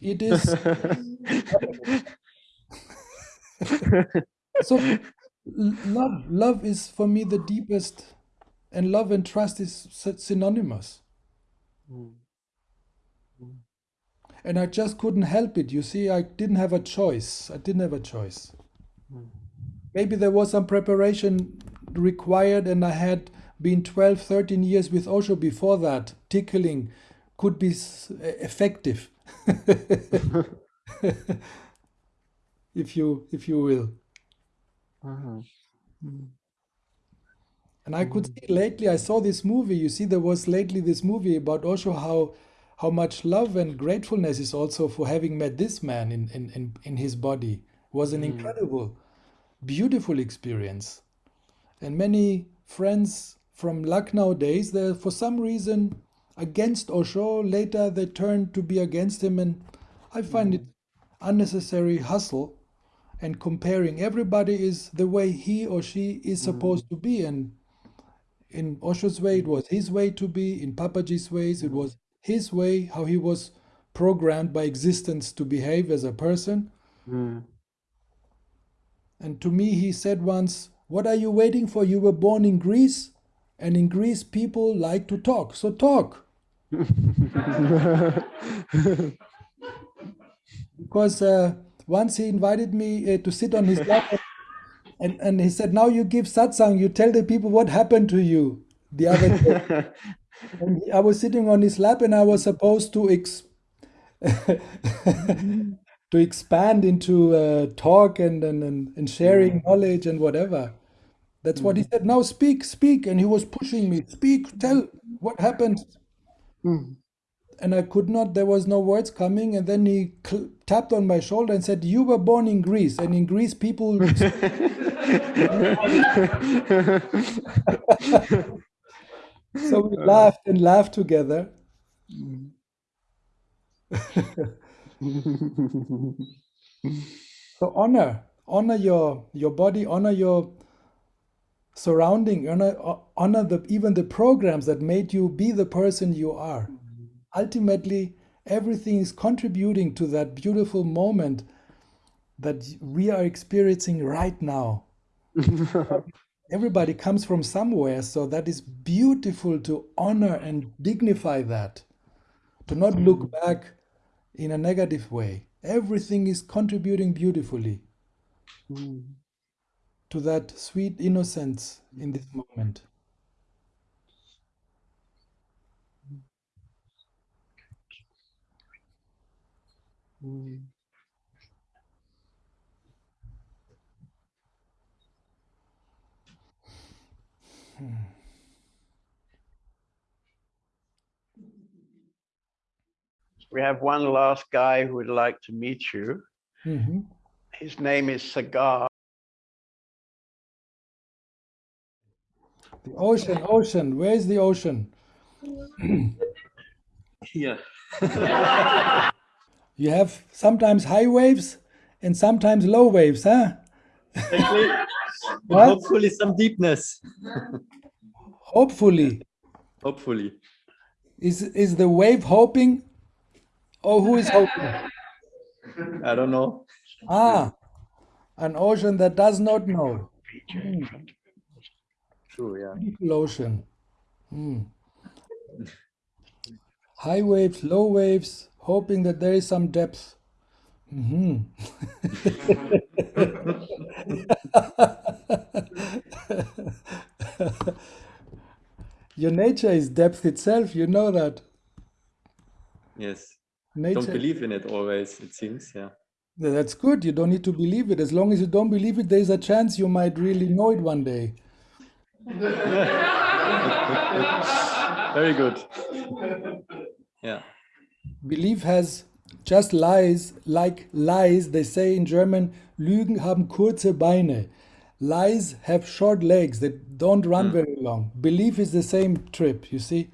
It is. so, love, love is for me the deepest, and love and trust is synonymous. Mm and I just couldn't help it. You see, I didn't have a choice. I didn't have a choice. Maybe there was some preparation required, and I had been 12, 13 years with Osho before that. Tickling could be effective, if you if you will. Uh -huh. And I could see lately, I saw this movie. You see, there was lately this movie about Osho, how how much love and gratefulness is also for having met this man in, in, in, in his body it was an mm. incredible, beautiful experience. And many friends from Lucknow days, they're for some reason against Osho. Later they turned to be against him. And I find mm. it unnecessary hustle and comparing. Everybody is the way he or she is mm. supposed to be. And in Osho's way, it was his way to be. In Papaji's ways, it was his way, how he was programmed by existence to behave as a person. Mm. And to me, he said once, What are you waiting for? You were born in Greece, and in Greece, people like to talk. So talk. because uh, once he invited me uh, to sit on his lap, and, and he said, Now you give satsang, you tell the people what happened to you the other day. And I was sitting on his lap and I was supposed to ex to expand into uh, talk and, and, and sharing mm. knowledge and whatever. That's what he mm. said. Now speak, speak. And he was pushing me. Speak, tell what happened. Mm. And I could not, there was no words coming. And then he tapped on my shoulder and said, You were born in Greece. And in Greece, people. so we uh, laughed and laughed together. so honor, honor your your body, honor your surrounding, honor honor the even the programs that made you be the person you are. Mm-hmm. Ultimately, everything is contributing to that beautiful moment that we are experiencing right now. everybody comes from somewhere so that is beautiful to honor and dignify that to not look mm. back in a negative way everything is contributing beautifully mm. to that sweet innocence in this moment mm. We have one last guy who would like to meet you. Mm -hmm. His name is Sagar. The ocean, ocean, where is the ocean? Here. you have sometimes high waves and sometimes low waves, huh? Hopefully some deepness. Hopefully. Hopefully. Is is the wave hoping? Or who is hoping? I don't know. Ah, an ocean that does not know. Mm. True, yeah. Beautiful ocean. Mm. High waves, low waves, hoping that there is some depth. Mm -hmm. Your nature is depth itself, you know that. Yes. Nature. Don't believe in it always, it seems, yeah. That's good. You don't need to believe it. As long as you don't believe it, there's a chance you might really know it one day. Very good. Yeah. Belief has just lies, like lies. They say in German, Lügen haben kurze Beine. Lies have short legs that don't run Mm. very long. Belief is the same trip, you see.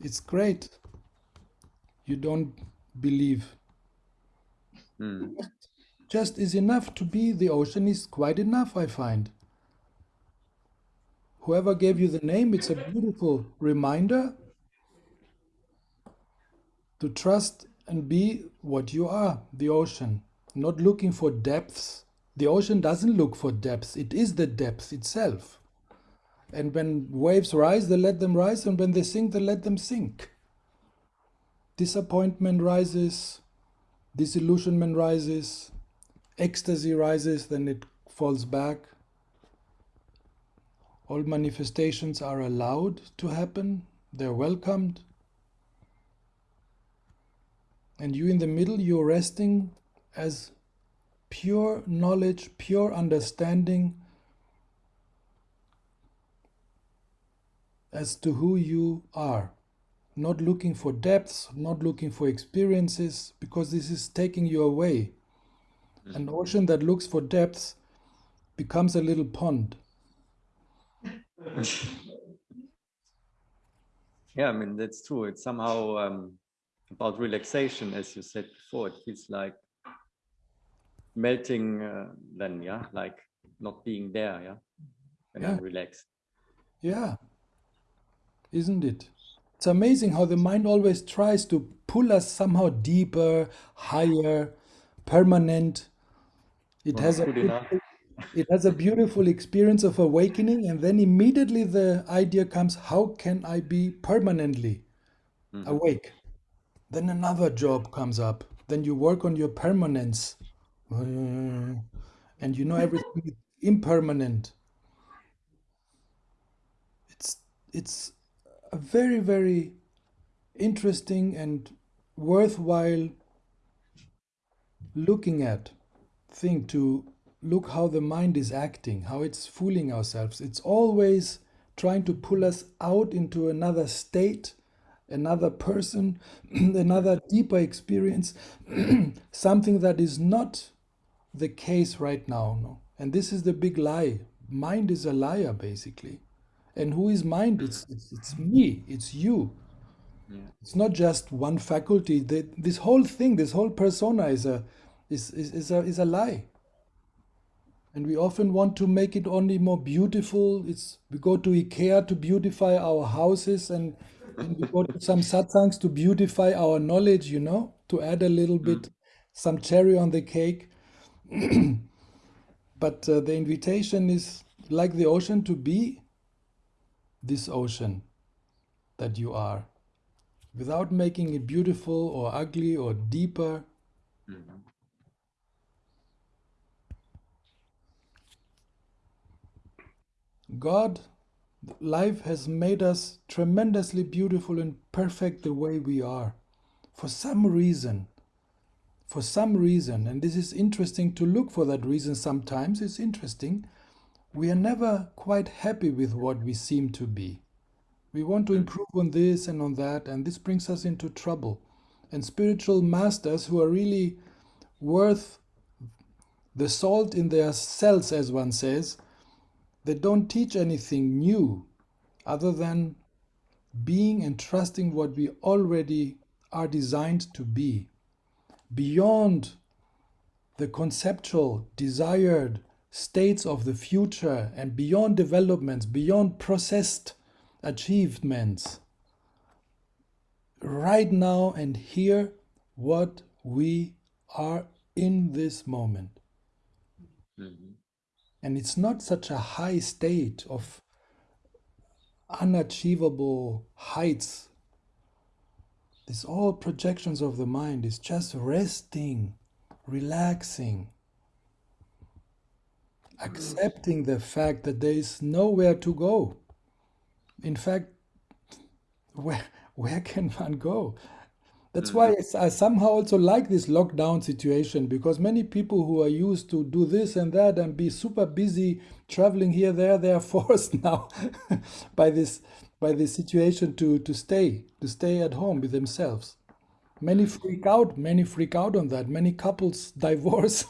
It's great. You don't believe. Mm. Just is enough to be the ocean is quite enough, I find. Whoever gave you the name, it's a beautiful reminder to trust and be what you are, the ocean, not looking for depths. The ocean doesn't look for depths, it is the depth itself. And when waves rise, they let them rise, and when they sink, they let them sink. Disappointment rises, disillusionment rises, ecstasy rises, then it falls back. All manifestations are allowed to happen, they're welcomed. And you in the middle, you're resting as pure knowledge, pure understanding as to who you are. Not looking for depths, not looking for experiences, because this is taking you away. An ocean that looks for depths becomes a little pond. Yeah, I mean, that's true. It's somehow um, about relaxation, as you said before. It feels like melting uh, then, yeah, like not being there, yeah, when I'm relaxed. Yeah, isn't it? It's amazing how the mind always tries to pull us somehow deeper, higher, permanent. It Not has a enough. beautiful, it has a beautiful experience of awakening, and then immediately the idea comes, how can I be permanently Mhm. awake? Then another job comes up. Then you work on your permanence. Uh, And you know everything is impermanent. It's it's a very, very interesting and worthwhile looking at thing to look how the mind is acting, how it's fooling ourselves. It's always trying to pull us out into another state, another person, another deeper experience, something that is not the case right now. No? And this is the big lie. Mind is a liar, basically. And who is mind? It's, it's, it's me, it's you. Yeah. It's not just one faculty. The, this whole thing, this whole persona is a, is, is, is, a, is a lie. And we often want to make it only more beautiful. It's we go to IKEA to beautify our houses and we go to some satsangs to beautify our knowledge, you know, to add a little bit some cherry on the cake. but uh, the invitation is like the ocean to be this ocean that you are without making it beautiful or ugly or deeper. Mhm. God, life has made us tremendously beautiful and perfect the way we are. For some reason, for some reason, and this is interesting to look for that reason sometimes, it's interesting, we are never quite happy with what we seem to be. We want to hmm. improve on this and on that, and this brings us into trouble. And spiritual masters who are really worth the salt in their cells, as one says, they don't teach anything new other than being and trusting what we already are designed to be. Beyond the conceptual, desired states of the future and beyond developments, beyond processed achievements. Right now and here, what we are in this moment. Mhm. And it's not such a high state of unachievable heights. It's all projections of the mind. It's just resting, relaxing, accepting the fact that there is nowhere to go. In fact, where, where can one go? That's mm-hmm. why I somehow also like this lockdown situation because many people who are used to do this and that and be super busy traveling here, there, they are forced now by this by this situation to to stay to stay at home with themselves. Many mm-hmm. freak out. Many freak out on that. Many couples divorce.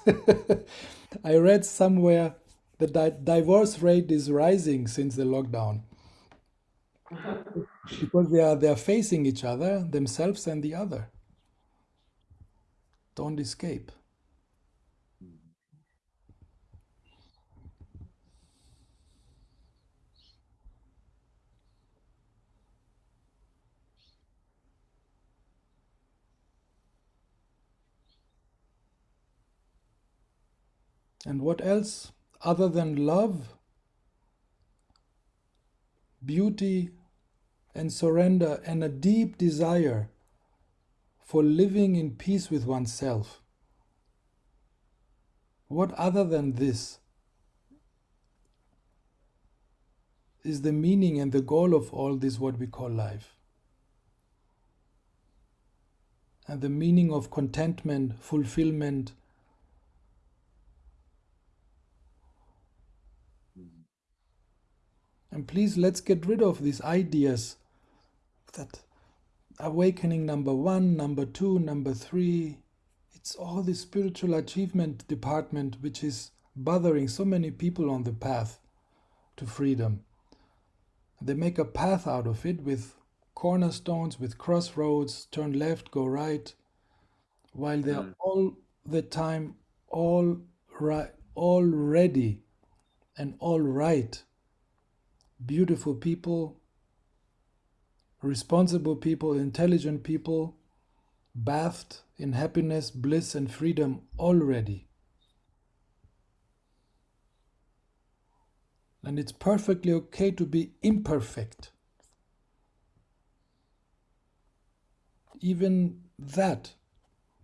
I read somewhere the di divorce rate is rising since the lockdown uh-huh. Because they are they are facing each other themselves and the other. Don't escape. And what else? Other than love beauty and surrender and a deep desire for living in peace with oneself. What other than this is the meaning and the goal of all this, what we call life? And the meaning of contentment, fulfillment, And please, let's get rid of these ideas that awakening number one, number two, number three, it's all the spiritual achievement department which is bothering so many people on the path to freedom. They make a path out of it with cornerstones, with crossroads, turn left, go right, while they're mm. all the time all right, all ready and all right beautiful people, responsible people, intelligent people, bathed in happiness, bliss, and freedom already. And it's perfectly okay to be imperfect. Even that.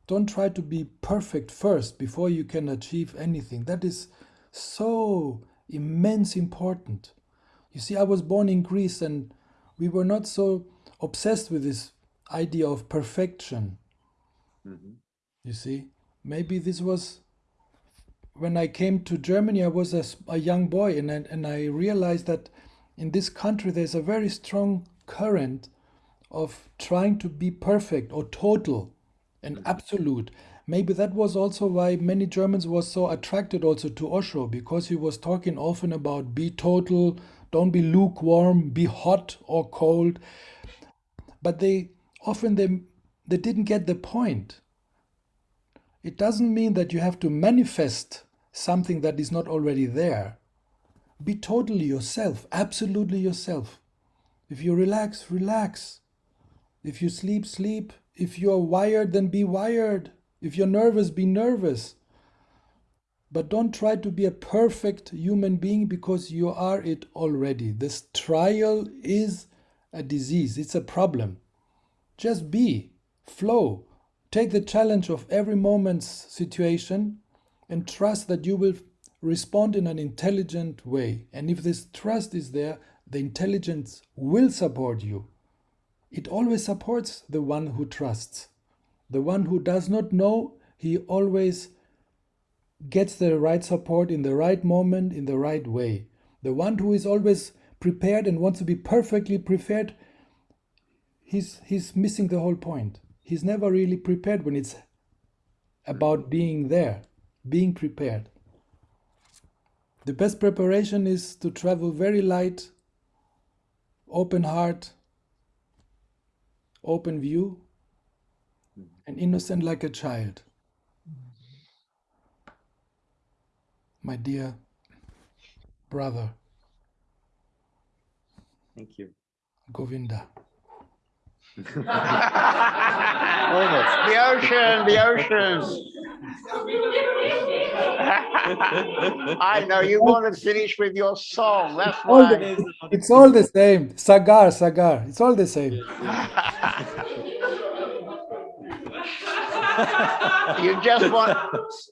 Don't try to be perfect first before you can achieve anything. That is so immense important. You see, I was born in Greece and we were not so obsessed with this idea of perfection. Mm-hmm. You see, maybe this was when I came to Germany, I was a, a young boy and I, and I realized that in this country there's a very strong current of trying to be perfect or total and mm-hmm. absolute. Maybe that was also why many Germans were so attracted also to Osho because he was talking often about be total, don't be lukewarm, be hot or cold. But they often they, they didn't get the point. It doesn't mean that you have to manifest something that is not already there. Be totally yourself, absolutely yourself. If you relax, relax. If you sleep, sleep. If you're wired, then be wired. If you're nervous, be nervous. But don't try to be a perfect human being because you are it already. This trial is a disease, it's a problem. Just be, flow, take the challenge of every moment's situation and trust that you will respond in an intelligent way. And if this trust is there, the intelligence will support you. It always supports the one who trusts. The one who does not know, he always gets the right support in the right moment, in the right way. The one who is always prepared and wants to be perfectly prepared, he's, he's missing the whole point. He's never really prepared when it's about being there, being prepared. The best preparation is to travel very light, open heart, open view, and innocent like a child. My dear brother. Thank you. Govinda. Almost. The ocean, the ocean. I know you want to finish with your song. That's why. The, it's all the same. Sagar, Sagar. It's all the same. you just want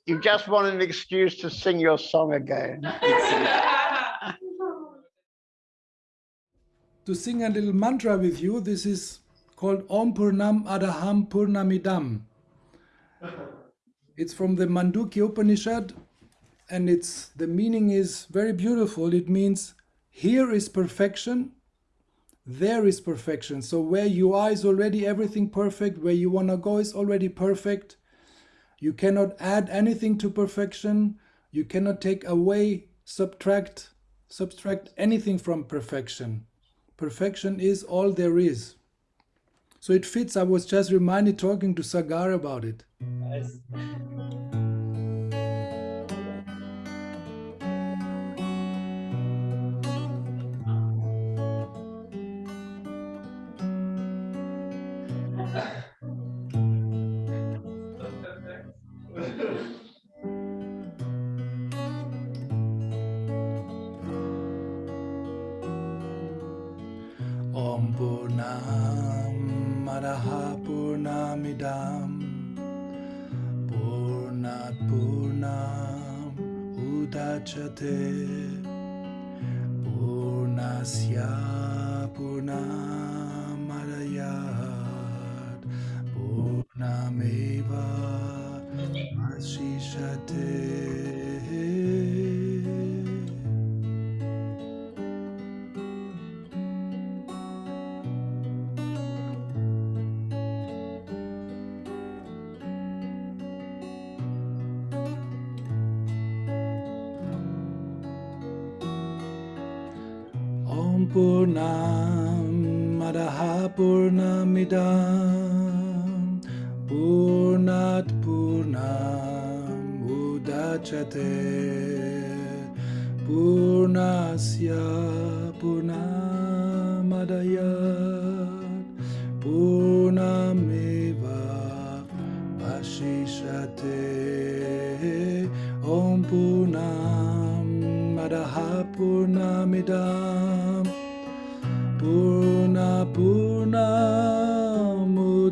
you just want an excuse to sing your song again. to sing a little mantra with you, this is called Om Purnam Adaham Purnamidam. It's from the Mandukya Upanishad, and it's the meaning is very beautiful. It means here is perfection, there is perfection. So where you are is already everything perfect. Where you want to go is already perfect. You cannot add anything to perfection. You cannot take away, subtract, subtract anything from perfection. Perfection is all there is. So it fits. I was just reminded talking to Sagar about it. Nice. Purnam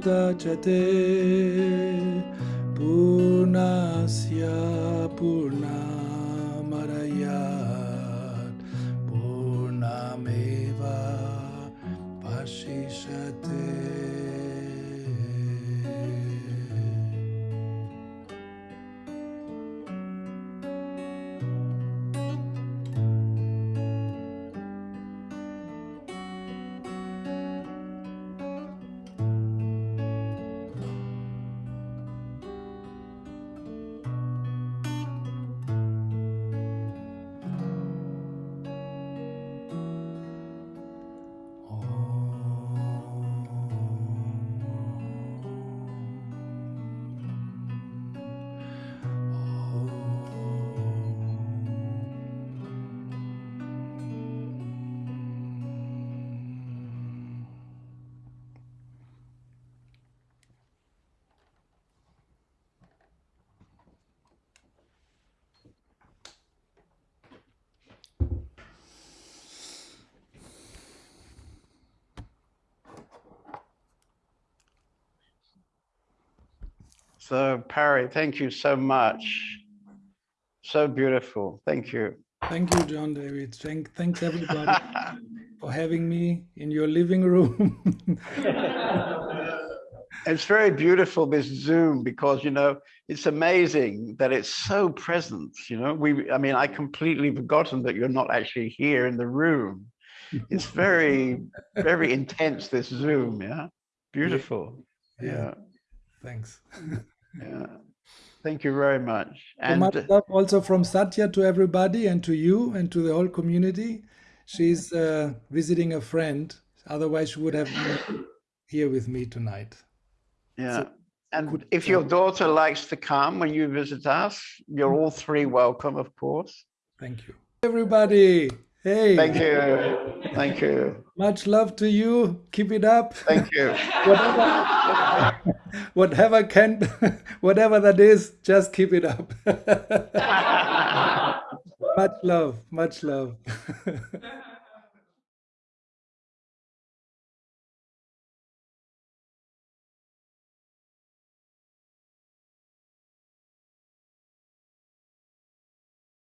च पूर्णस्य पूर्णमरयात्। पूर्णमेव पशिषते So Pari, thank you so much. So beautiful. Thank you. Thank you, John David. Thank, thanks everybody for having me in your living room. it's very beautiful, this Zoom, because, you know, it's amazing that it's so present, you know, we, I mean, I completely forgotten that you're not actually here in the room. It's very, very intense, this Zoom, yeah? Beautiful, yeah. yeah. Thanks. Yeah. Thank you very much. And so much love also from Satya to everybody and to you and to the whole community. She's uh, visiting a friend. Otherwise, she would have been here with me tonight. Yeah. So, and if your daughter likes to come when you visit us, you're all three welcome, of course. Thank you. Everybody. Hey. Thank you. Thank you. Much love to you. Keep it up. Thank you. whatever, whatever can, whatever that is, just keep it up. much love. Much love.